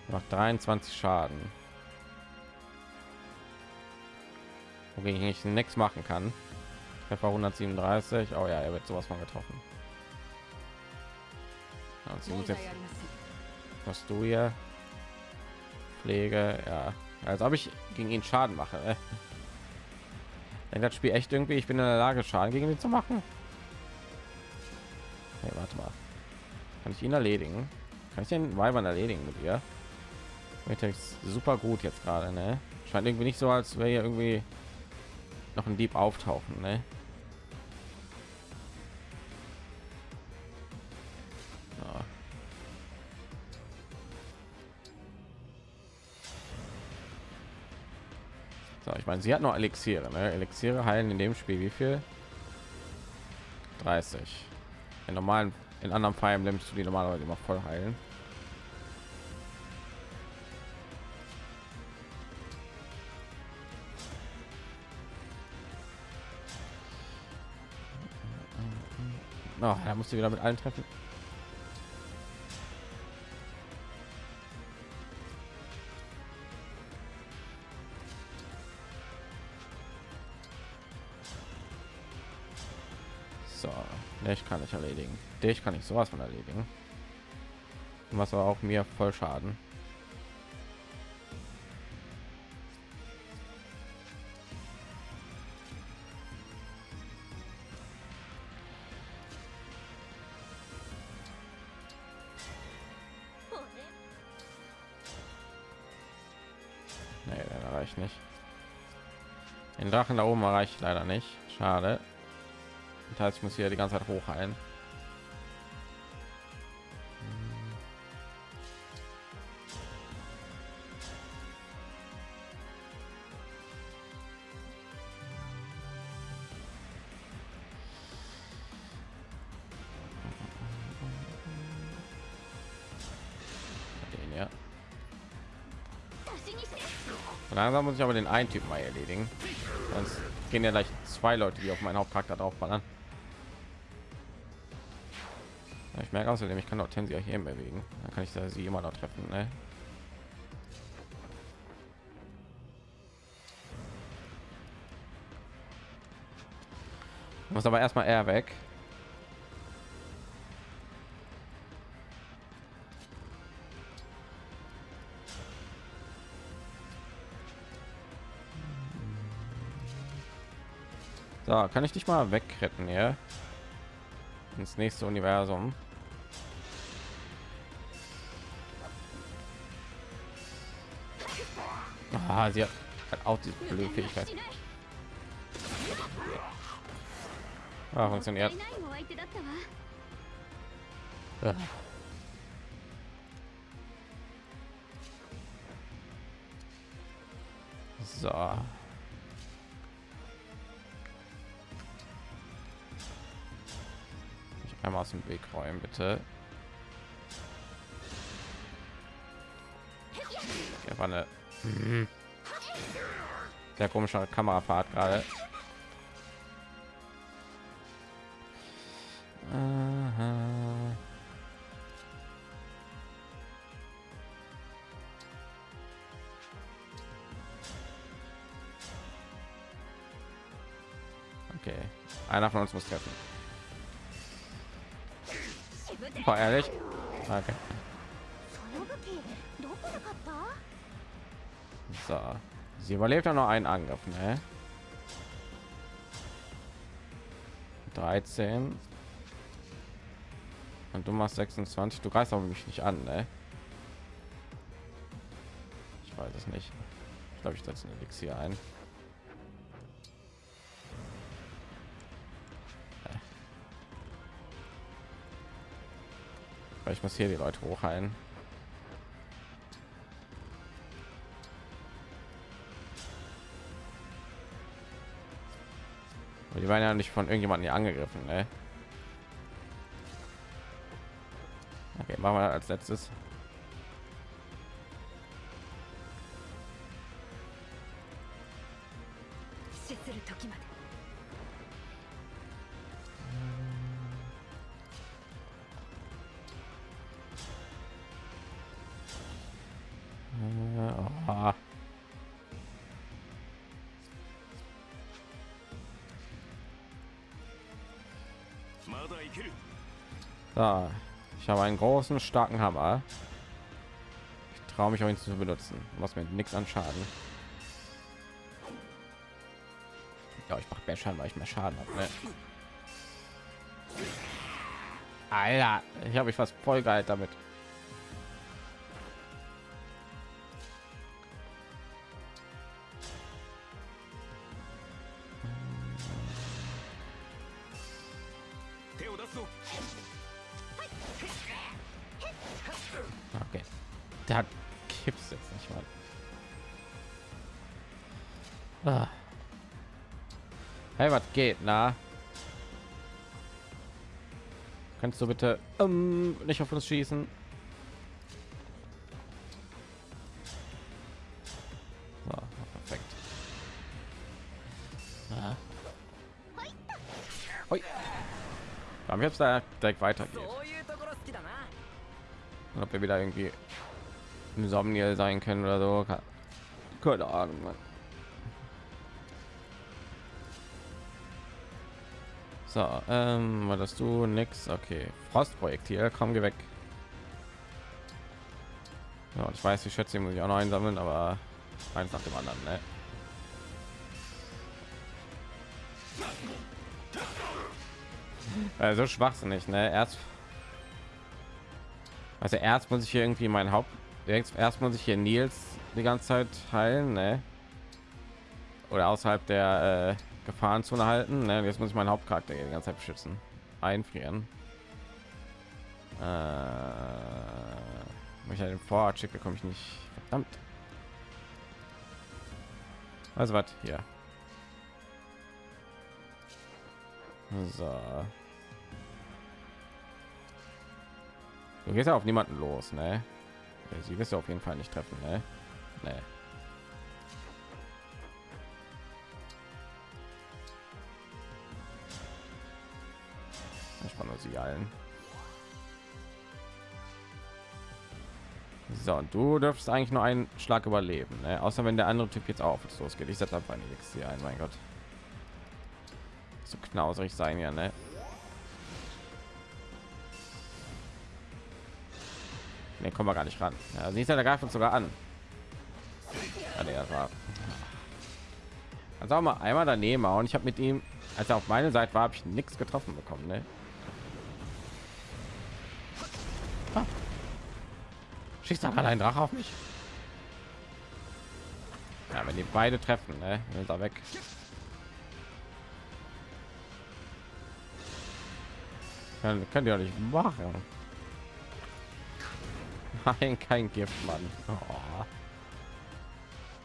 Noch 23 Schaden. wogegen ich nichts machen kann. Treffer 137. Oh ja, er wird sowas von getroffen. Also muss jetzt was du hier Pflege, ja, als ob ich gegen ihn Schaden mache. Äh. Denkt das Spiel echt irgendwie, ich bin in der Lage Schaden gegen ihn zu machen. Hey, warte mal. Kann ich ihn erledigen? Kann ich den Weibern erledigen mit ihr? Mit super gut jetzt gerade, ne? Scheint irgendwie nicht so, als wäre irgendwie noch ein Dieb auftauchen, ne? So, ich meine, sie hat noch Elixiere. Ne? Elixiere heilen in dem Spiel wie viel? 30. In normalen, in anderen Fire Emblems die normalerweise immer voll heilen. Oh, da musst du wieder mit allen treffen. So, ich kann ich erledigen. Dich kann ich sowas von erledigen. Was aber auch mir voll Schaden. Sachen da oben erreicht leider nicht. Schade. Das heißt, ich muss hier die ganze Zeit hoch ein. langsam muss ich aber den einen Typ mal erledigen. Sonst gehen ja gleich zwei Leute, die auf meinen Hauptcharakter draufballern. Ja, Ich merke außerdem, ich kann auch Tensia hier bewegen. Dann kann ich da sie immer noch treffen. Ne? Muss aber erstmal er weg. Da kann ich dich mal wegretten, ja? Ins nächste Universum. Ah, sie hat, auch diese blöde Fähigkeit. Ah, funktioniert. So. Einmal aus dem Weg räumen, bitte. Ja, war eine sehr komische Kamerafahrt gerade. Okay, einer von uns muss treffen. War ehrlich? Okay. So. Sie überlebt ja noch einen Angriff, ne? 13. Und du machst 26. Du greifst aber mich nicht an, ne? Ich weiß es nicht. Ich glaube, ich setze ein Elixier ein. Ich muss hier die Leute hochheilen. Aber die waren ja nicht von irgendjemandem hier angegriffen, ne? Okay, machen wir als letztes. Einen großen, starken Hammer. Ich traue mich auch ihn zu benutzen. Was mir nichts an Schaden. Ja, ich mache mehr Schaden, weil ich mehr Schaden habe. Ne? Alter, ich habe mich fast voll geil damit. geht na kannst du bitte ähm, nicht auf uns schießen oh, perfekt ah. Hoi. Jetzt da direkt weitergeht. Ob wir wieder irgendwie im Somniel sein können oder so. Keine Ahnung, So, ähm, war das du nix? Okay, Frostprojektil, komm, geh weg. Ja, ich weiß, die Schätze muss ich auch noch einsammeln, aber eins nach dem anderen, ne? Also schwachsinnig, ne? Erst also erst muss ich hier irgendwie mein Haupt erst erst muss ich hier Nils die ganze Zeit heilen, ne? Oder außerhalb der äh, Gefahrenzone halten. Ne? Jetzt muss ich meinen Hauptcharakter die ganze Zeit beschützen. Einfrieren. Äh, wenn ich den Vorrat schicke, komme ich nicht. Verdammt. Also was hier. So. Du gehst ja auf niemanden los, ne? Sie wirst du auf jeden Fall nicht treffen, ne? Nee. Sie allen. So, und du dürfst eigentlich nur einen Schlag überleben, ne? außer wenn der andere Typ jetzt auch jetzt losgeht. Ich setze einfach ein Elixier ein, mein Gott. So knauserig sein ja, ne? Ne, kommen wir gar nicht ran. Ja, siehst du, der greift uns sogar an. War. Also auch mal einmal daneben und ich habe mit ihm, als er auf meine Seite war, habe ich nichts getroffen bekommen, ne? Schießt da gerade ein Drache auf mich? Ja, wenn die beide treffen, ne, dann ist er weg. Kann, könnt ihr nicht machen. Nein, kein Gift, Mann. Oh.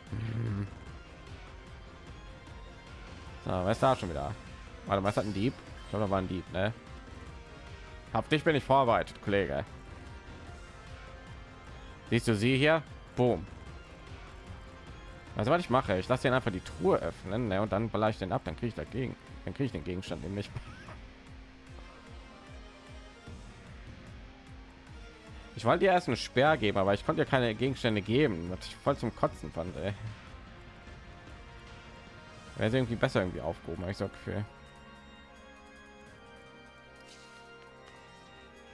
Hm. So, was da schon wieder? Warte, was hat ein Dieb? Ich glaube, da war ein Dieb, ne? Hab dich bin ich vorbereitet, Kollege. Siehst du sie hier? Boom. Also was ich mache, ich lasse ihn einfach die Truhe öffnen ne, und dann baller ich den ab, dann kriege ich dagegen, dann kriege ich den Gegenstand nämlich. Ich wollte dir erst einen Sperr geben, aber ich konnte ja keine Gegenstände geben, was ich voll zum Kotzen fand. Ey. Wäre irgendwie besser irgendwie aufgehoben, ich so Gefühl.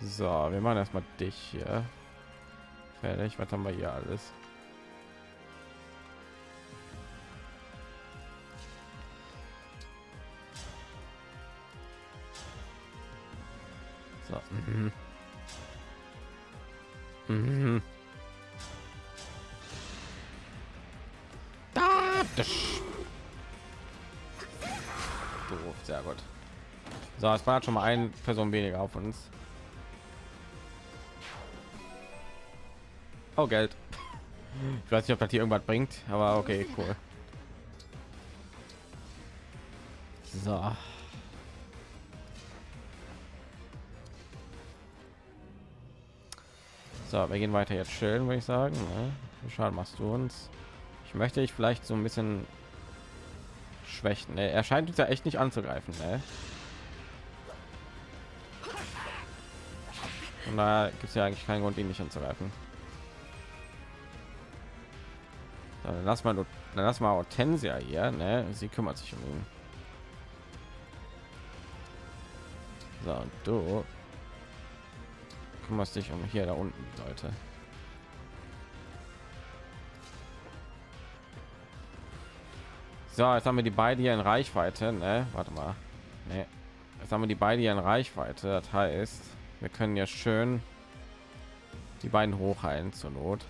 So, wir machen erstmal dich hier fertig. Was haben wir hier alles? So. Mhm. Mhm. Da, das. Doof, sehr gut. So, es war schon mal eine Person weniger auf uns. Oh, Geld. Ich weiß nicht, ob das hier irgendwas bringt, aber okay, cool. So. So, wir gehen weiter jetzt schön, würde ich sagen. Ne? Schaden machst du uns? Ich möchte ich vielleicht so ein bisschen schwächen. Ne? Er scheint uns ja echt nicht anzugreifen. Ne? Und da gibt es ja eigentlich keinen Grund, ihn nicht anzugreifen. Dann lass mal, dann lass mal Hortensia hier. Ne? Sie kümmert sich um ihn. So, und du kümmerst dich um hier da unten Leute. So, jetzt haben wir die beiden hier in Reichweite. Ne? Warte mal. Nee. Jetzt haben wir die beiden hier in Reichweite. Das heißt, wir können ja schön die beiden hochheilen zur Not.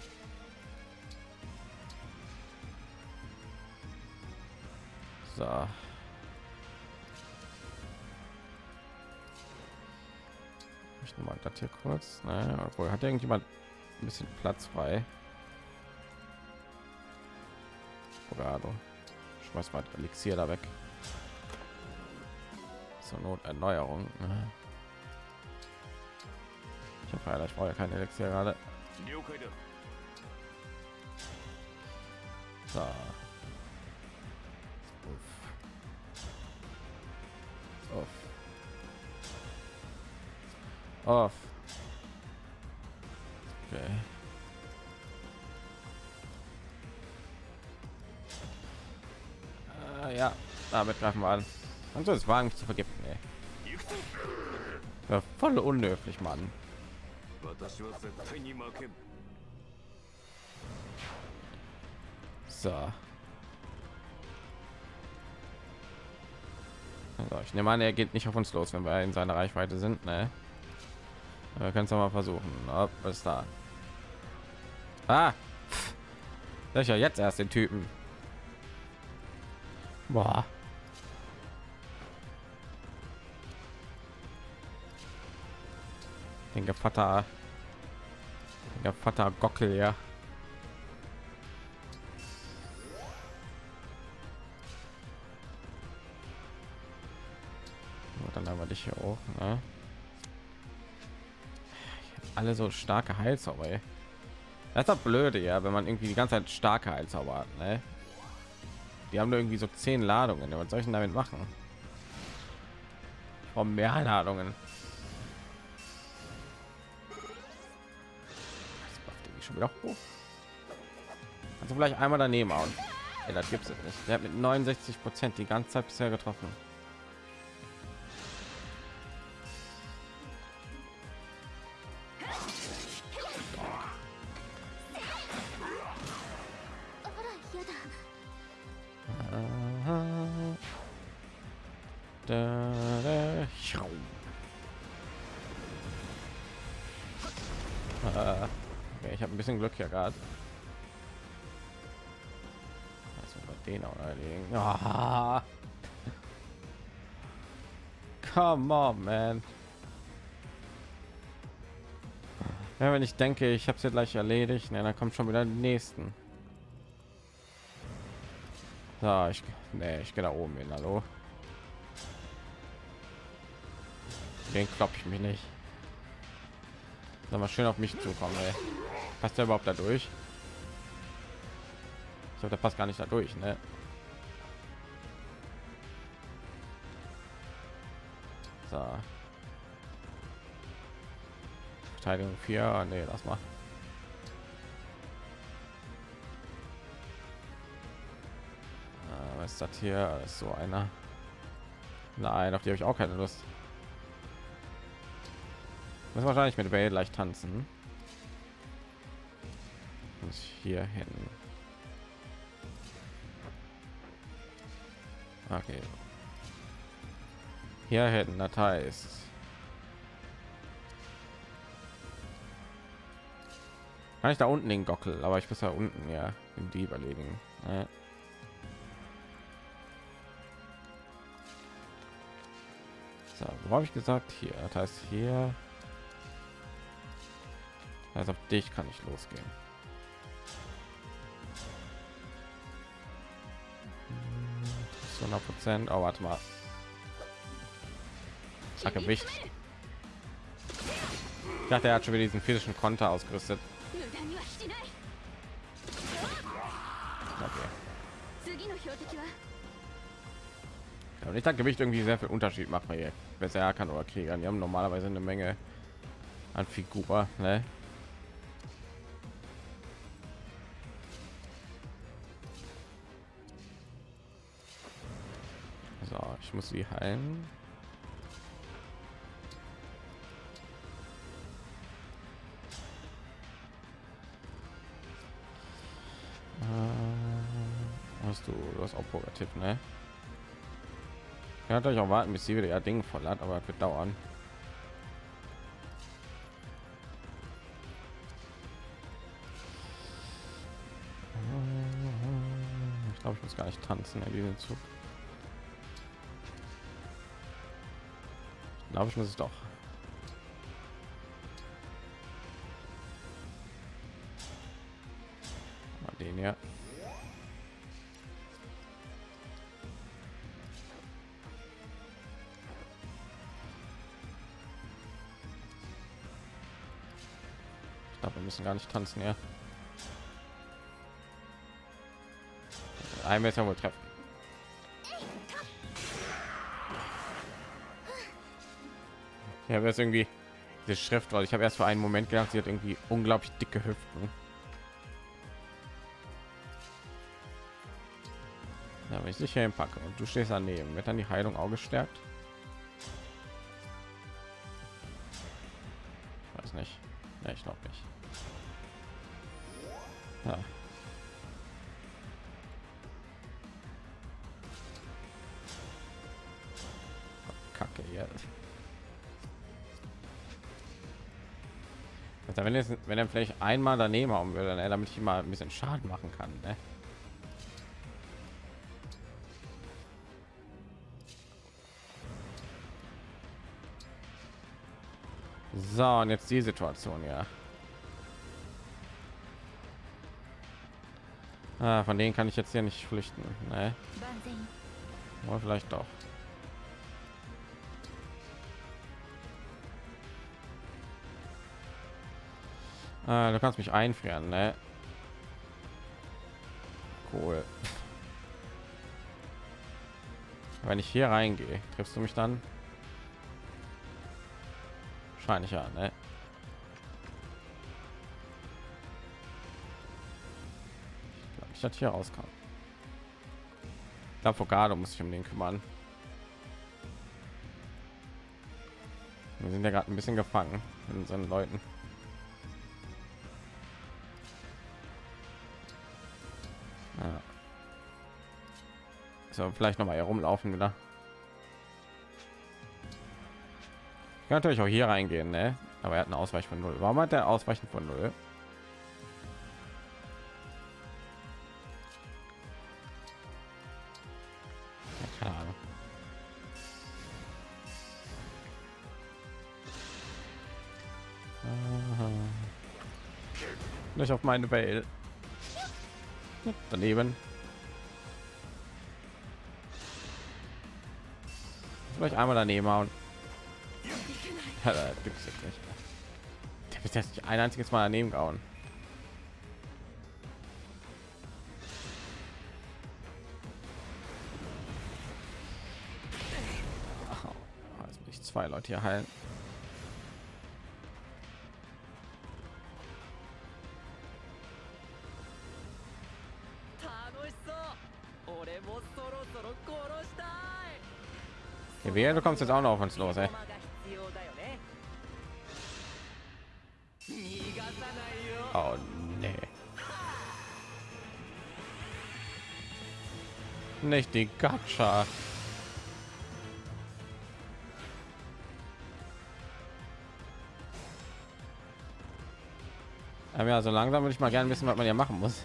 So. Ich nehme mal das hier kurz. Ne? Obwohl hat irgendjemand ein bisschen Platz frei. Fogado. Schmeiß mal Elixier da weg. Zur Not Erneuerung. Ne? Ich habe leider, ich brauche ja keine Elixier gerade. So. Off. Okay. Äh, ja, damit greifen wir an. Und so ist Wagen zu vergiften, ey. Ja, voll unhöflich, Mann. So. Also ich nehme an, er geht nicht auf uns los, wenn wir in seiner Reichweite sind. Ne? Wir können es mal versuchen. Was ist da? Ah! Sicher jetzt erst den Typen. Boah. Den Vater. Der Vater Gockel, ja. dann haben wir dich hier auch. Ne? alle so starke Heilzauber. Ey. Das ist doch blöde, ja, wenn man irgendwie die ganze Zeit starke Heilzauber hat. Ne? Die haben nur irgendwie so zehn Ladungen. Was soll ich denn damit machen? Ich mehr Ladungen. Das macht irgendwie schon wieder hoch. Also vielleicht einmal daneben hauen. Ja, das gibt's nicht. Der hat mit 69 Prozent die ganze Zeit bisher getroffen. Da, da. Äh, okay, ich habe ein bisschen Glück hier gerade. Also bei den auch erledigen. Ah. Come on, man. Ja, wenn ich denke, ich habe es ja gleich erledigt, ne, dann kommt schon wieder die nächsten. So, ich, nee, ich gehe da oben hin, hallo. Den klopp ich mich nicht. Soll mal schön auf mich zukommen, ey. Passt der überhaupt da durch? Ich glaube, der passt gar nicht da durch, ne? So. Verteidigung 4, nee, lass mal. Das hier? Das ist so einer. Nein, auf die habe ich auch keine Lust. Muss wahrscheinlich mit Bale leicht tanzen. Muss hier hin. Okay. Hier hätten das heißt. Kann ich da unten den Gockel, aber ich muss da unten ja in die überlegen. Ja. wo habe ich gesagt? Hier. Das heißt hier. Also auf dich kann ich losgehen. Hm, zu 100 prozent. Oh, warte mal. Ach, gewicht ich dachte er hat schon wieder diesen physischen konter ausgerüstet. Okay und ich denke gewicht irgendwie sehr viel unterschied macht man hier besser kann oder kriegern die haben normalerweise eine menge an figur ne? so ich muss sie heilen äh, hast du, das auch Poker-Tipp, ne? Kann natürlich auch warten, bis sie wieder ihr Ding voll hat, aber wird dauern. Ich glaube, ich muss gar nicht tanzen in diesem Zug. Ich glaube, ich muss es doch. Müssen gar nicht tanzen, ja. Ein Meter wohl treffen. Ja, aber jetzt irgendwie die Schrift, weil ich habe erst für einen Moment gedacht, sie hat irgendwie unglaublich dicke Hüften. Ja, wenn ich sicher hinpacke und du stehst daneben, wird dann die Heilung auch gestärkt? Wenn, jetzt, wenn er vielleicht einmal daneben haben würde, dann, damit ich mal ein bisschen Schaden machen kann. Ne? So, und jetzt die Situation, ja. Ah, von denen kann ich jetzt hier nicht flüchten. Ne? vielleicht doch. Ah, du kannst mich einfrieren, ne? Cool. Wenn ich hier reingehe, triffst du mich dann? Wahrscheinlich ja, ne? das hier rauskam. Der Avocado muss sich um den kümmern. Wir sind ja gerade ein bisschen gefangen in unseren Leuten. Ja. So, vielleicht noch mal herumlaufen wieder. Ich kann natürlich auch hier reingehen, ne? Aber er hat eine Ausweich von null. Warum hat der Ausweichen von null? Nicht auf meine Welt. Daneben. Vielleicht einmal daneben hauen. Ja, da gibt's nicht. Der bis jetzt nicht ein einziges Mal daneben gehauen. Oh, ich zwei Leute hier heilen. Wir, du kommst jetzt auch noch auf uns los, ey. Oh, nee. Nicht die Gacha. Aber ja, so langsam würde ich mal gerne wissen, was man ja machen muss.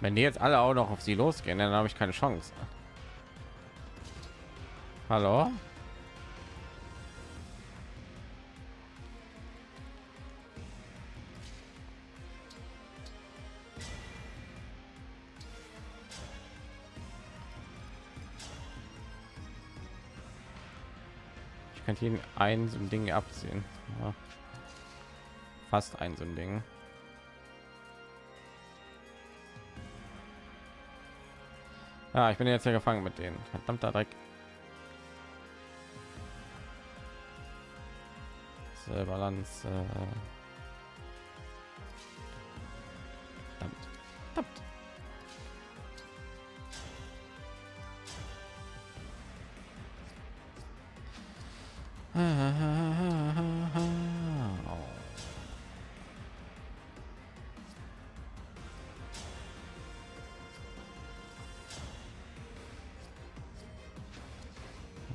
Wenn die jetzt alle auch noch auf sie losgehen, dann habe ich keine Chance. Hallo? Ich könnte ihn ein so ein Ding abziehen. Ja. Fast ein so ein Ding. Ja, ich bin jetzt ja gefangen mit denen. Verdammter Dreck. Balance. Äh. Verdammt. Verdammt.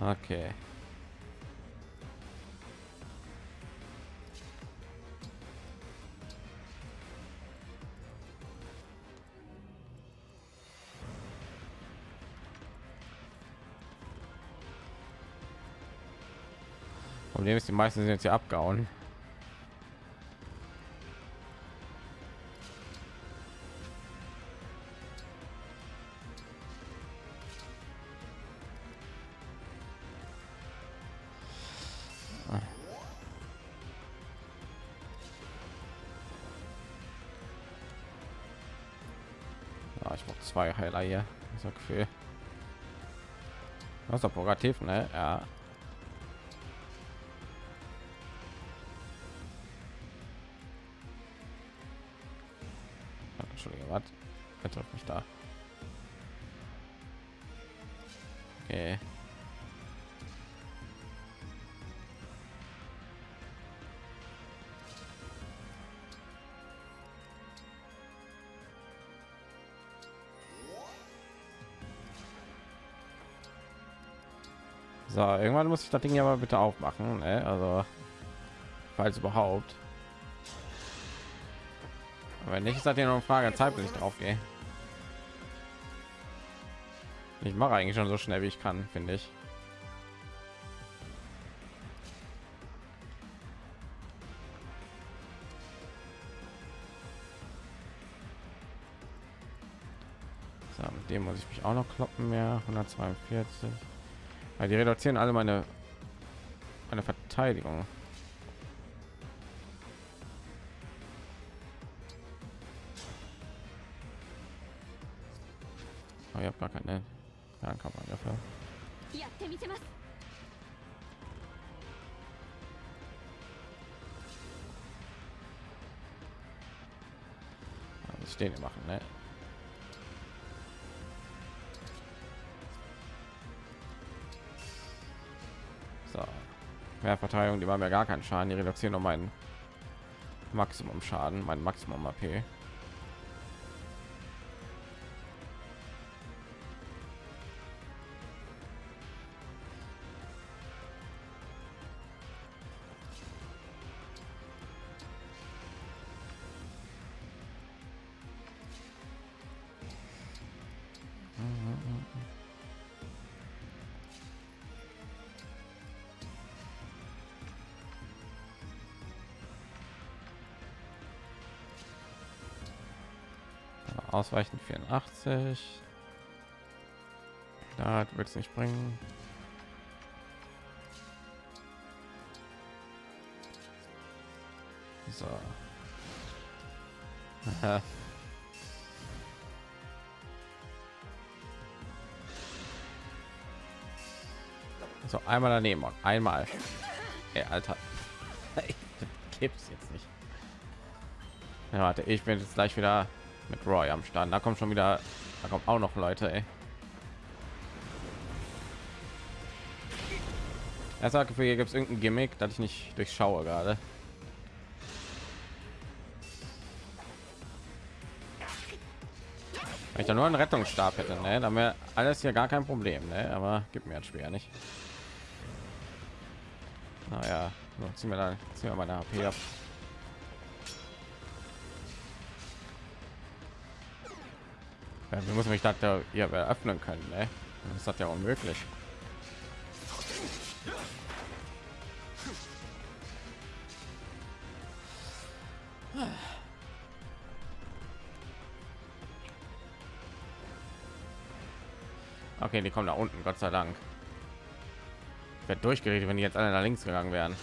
Okay. Problem ist, die meisten sind jetzt hier abgehauen. Heiler hier. So Gefühl. Das ist doch progrativ, ne? Ja. Entschuldigung, was? Er trifft mich da. Okay. So, irgendwann muss ich das Ding ja mal bitte aufmachen, ne? Also, falls überhaupt. Aber nicht ist das ja noch eine Frage der Zeit, bis ich drauf gehe. Ich mache eigentlich schon so schnell wie ich kann, finde ich. So, mit dem muss ich mich auch noch kloppen mehr 142 weil die reduzieren alle meine meine Verteidigung. Oh, ich habe gar keine Fernkampfangriffe. dafür. stehen immer. Mehr Verteidigung, die waren mir gar keinen Schaden. Die reduzieren noch meinen Maximum Schaden, mein Maximum AP. Ausweichen 84. Da wird es nicht bringen. So. So, einmal daneben und einmal. Ey, Alter. Gibt's jetzt nicht. Ja, warte, ich bin jetzt gleich wieder mit Roy am Start. Da kommt schon wieder, da kommt auch noch Leute. Er sagt, hier gibt es irgendein Gimmick, dass ich nicht durchschaue gerade. Ich da nur einen Rettungsstab hätte, ne, dann wäre alles hier gar kein Problem, ne? Aber gibt mir jetzt schwer nicht. Naja, so, ziehen wir dann ziehen wir meine HP ab. Wir müssen mich da ja öffnen können, ne? Das ist ja unmöglich. Okay, die kommen da unten, Gott sei Dank. Wird durchgeredet, wenn die jetzt alle nach links gegangen wären.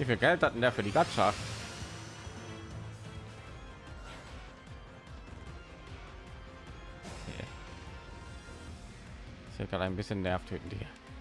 Wie viel Geld hatten der für die Gatscha? Gerade ein bisschen nervt töten die.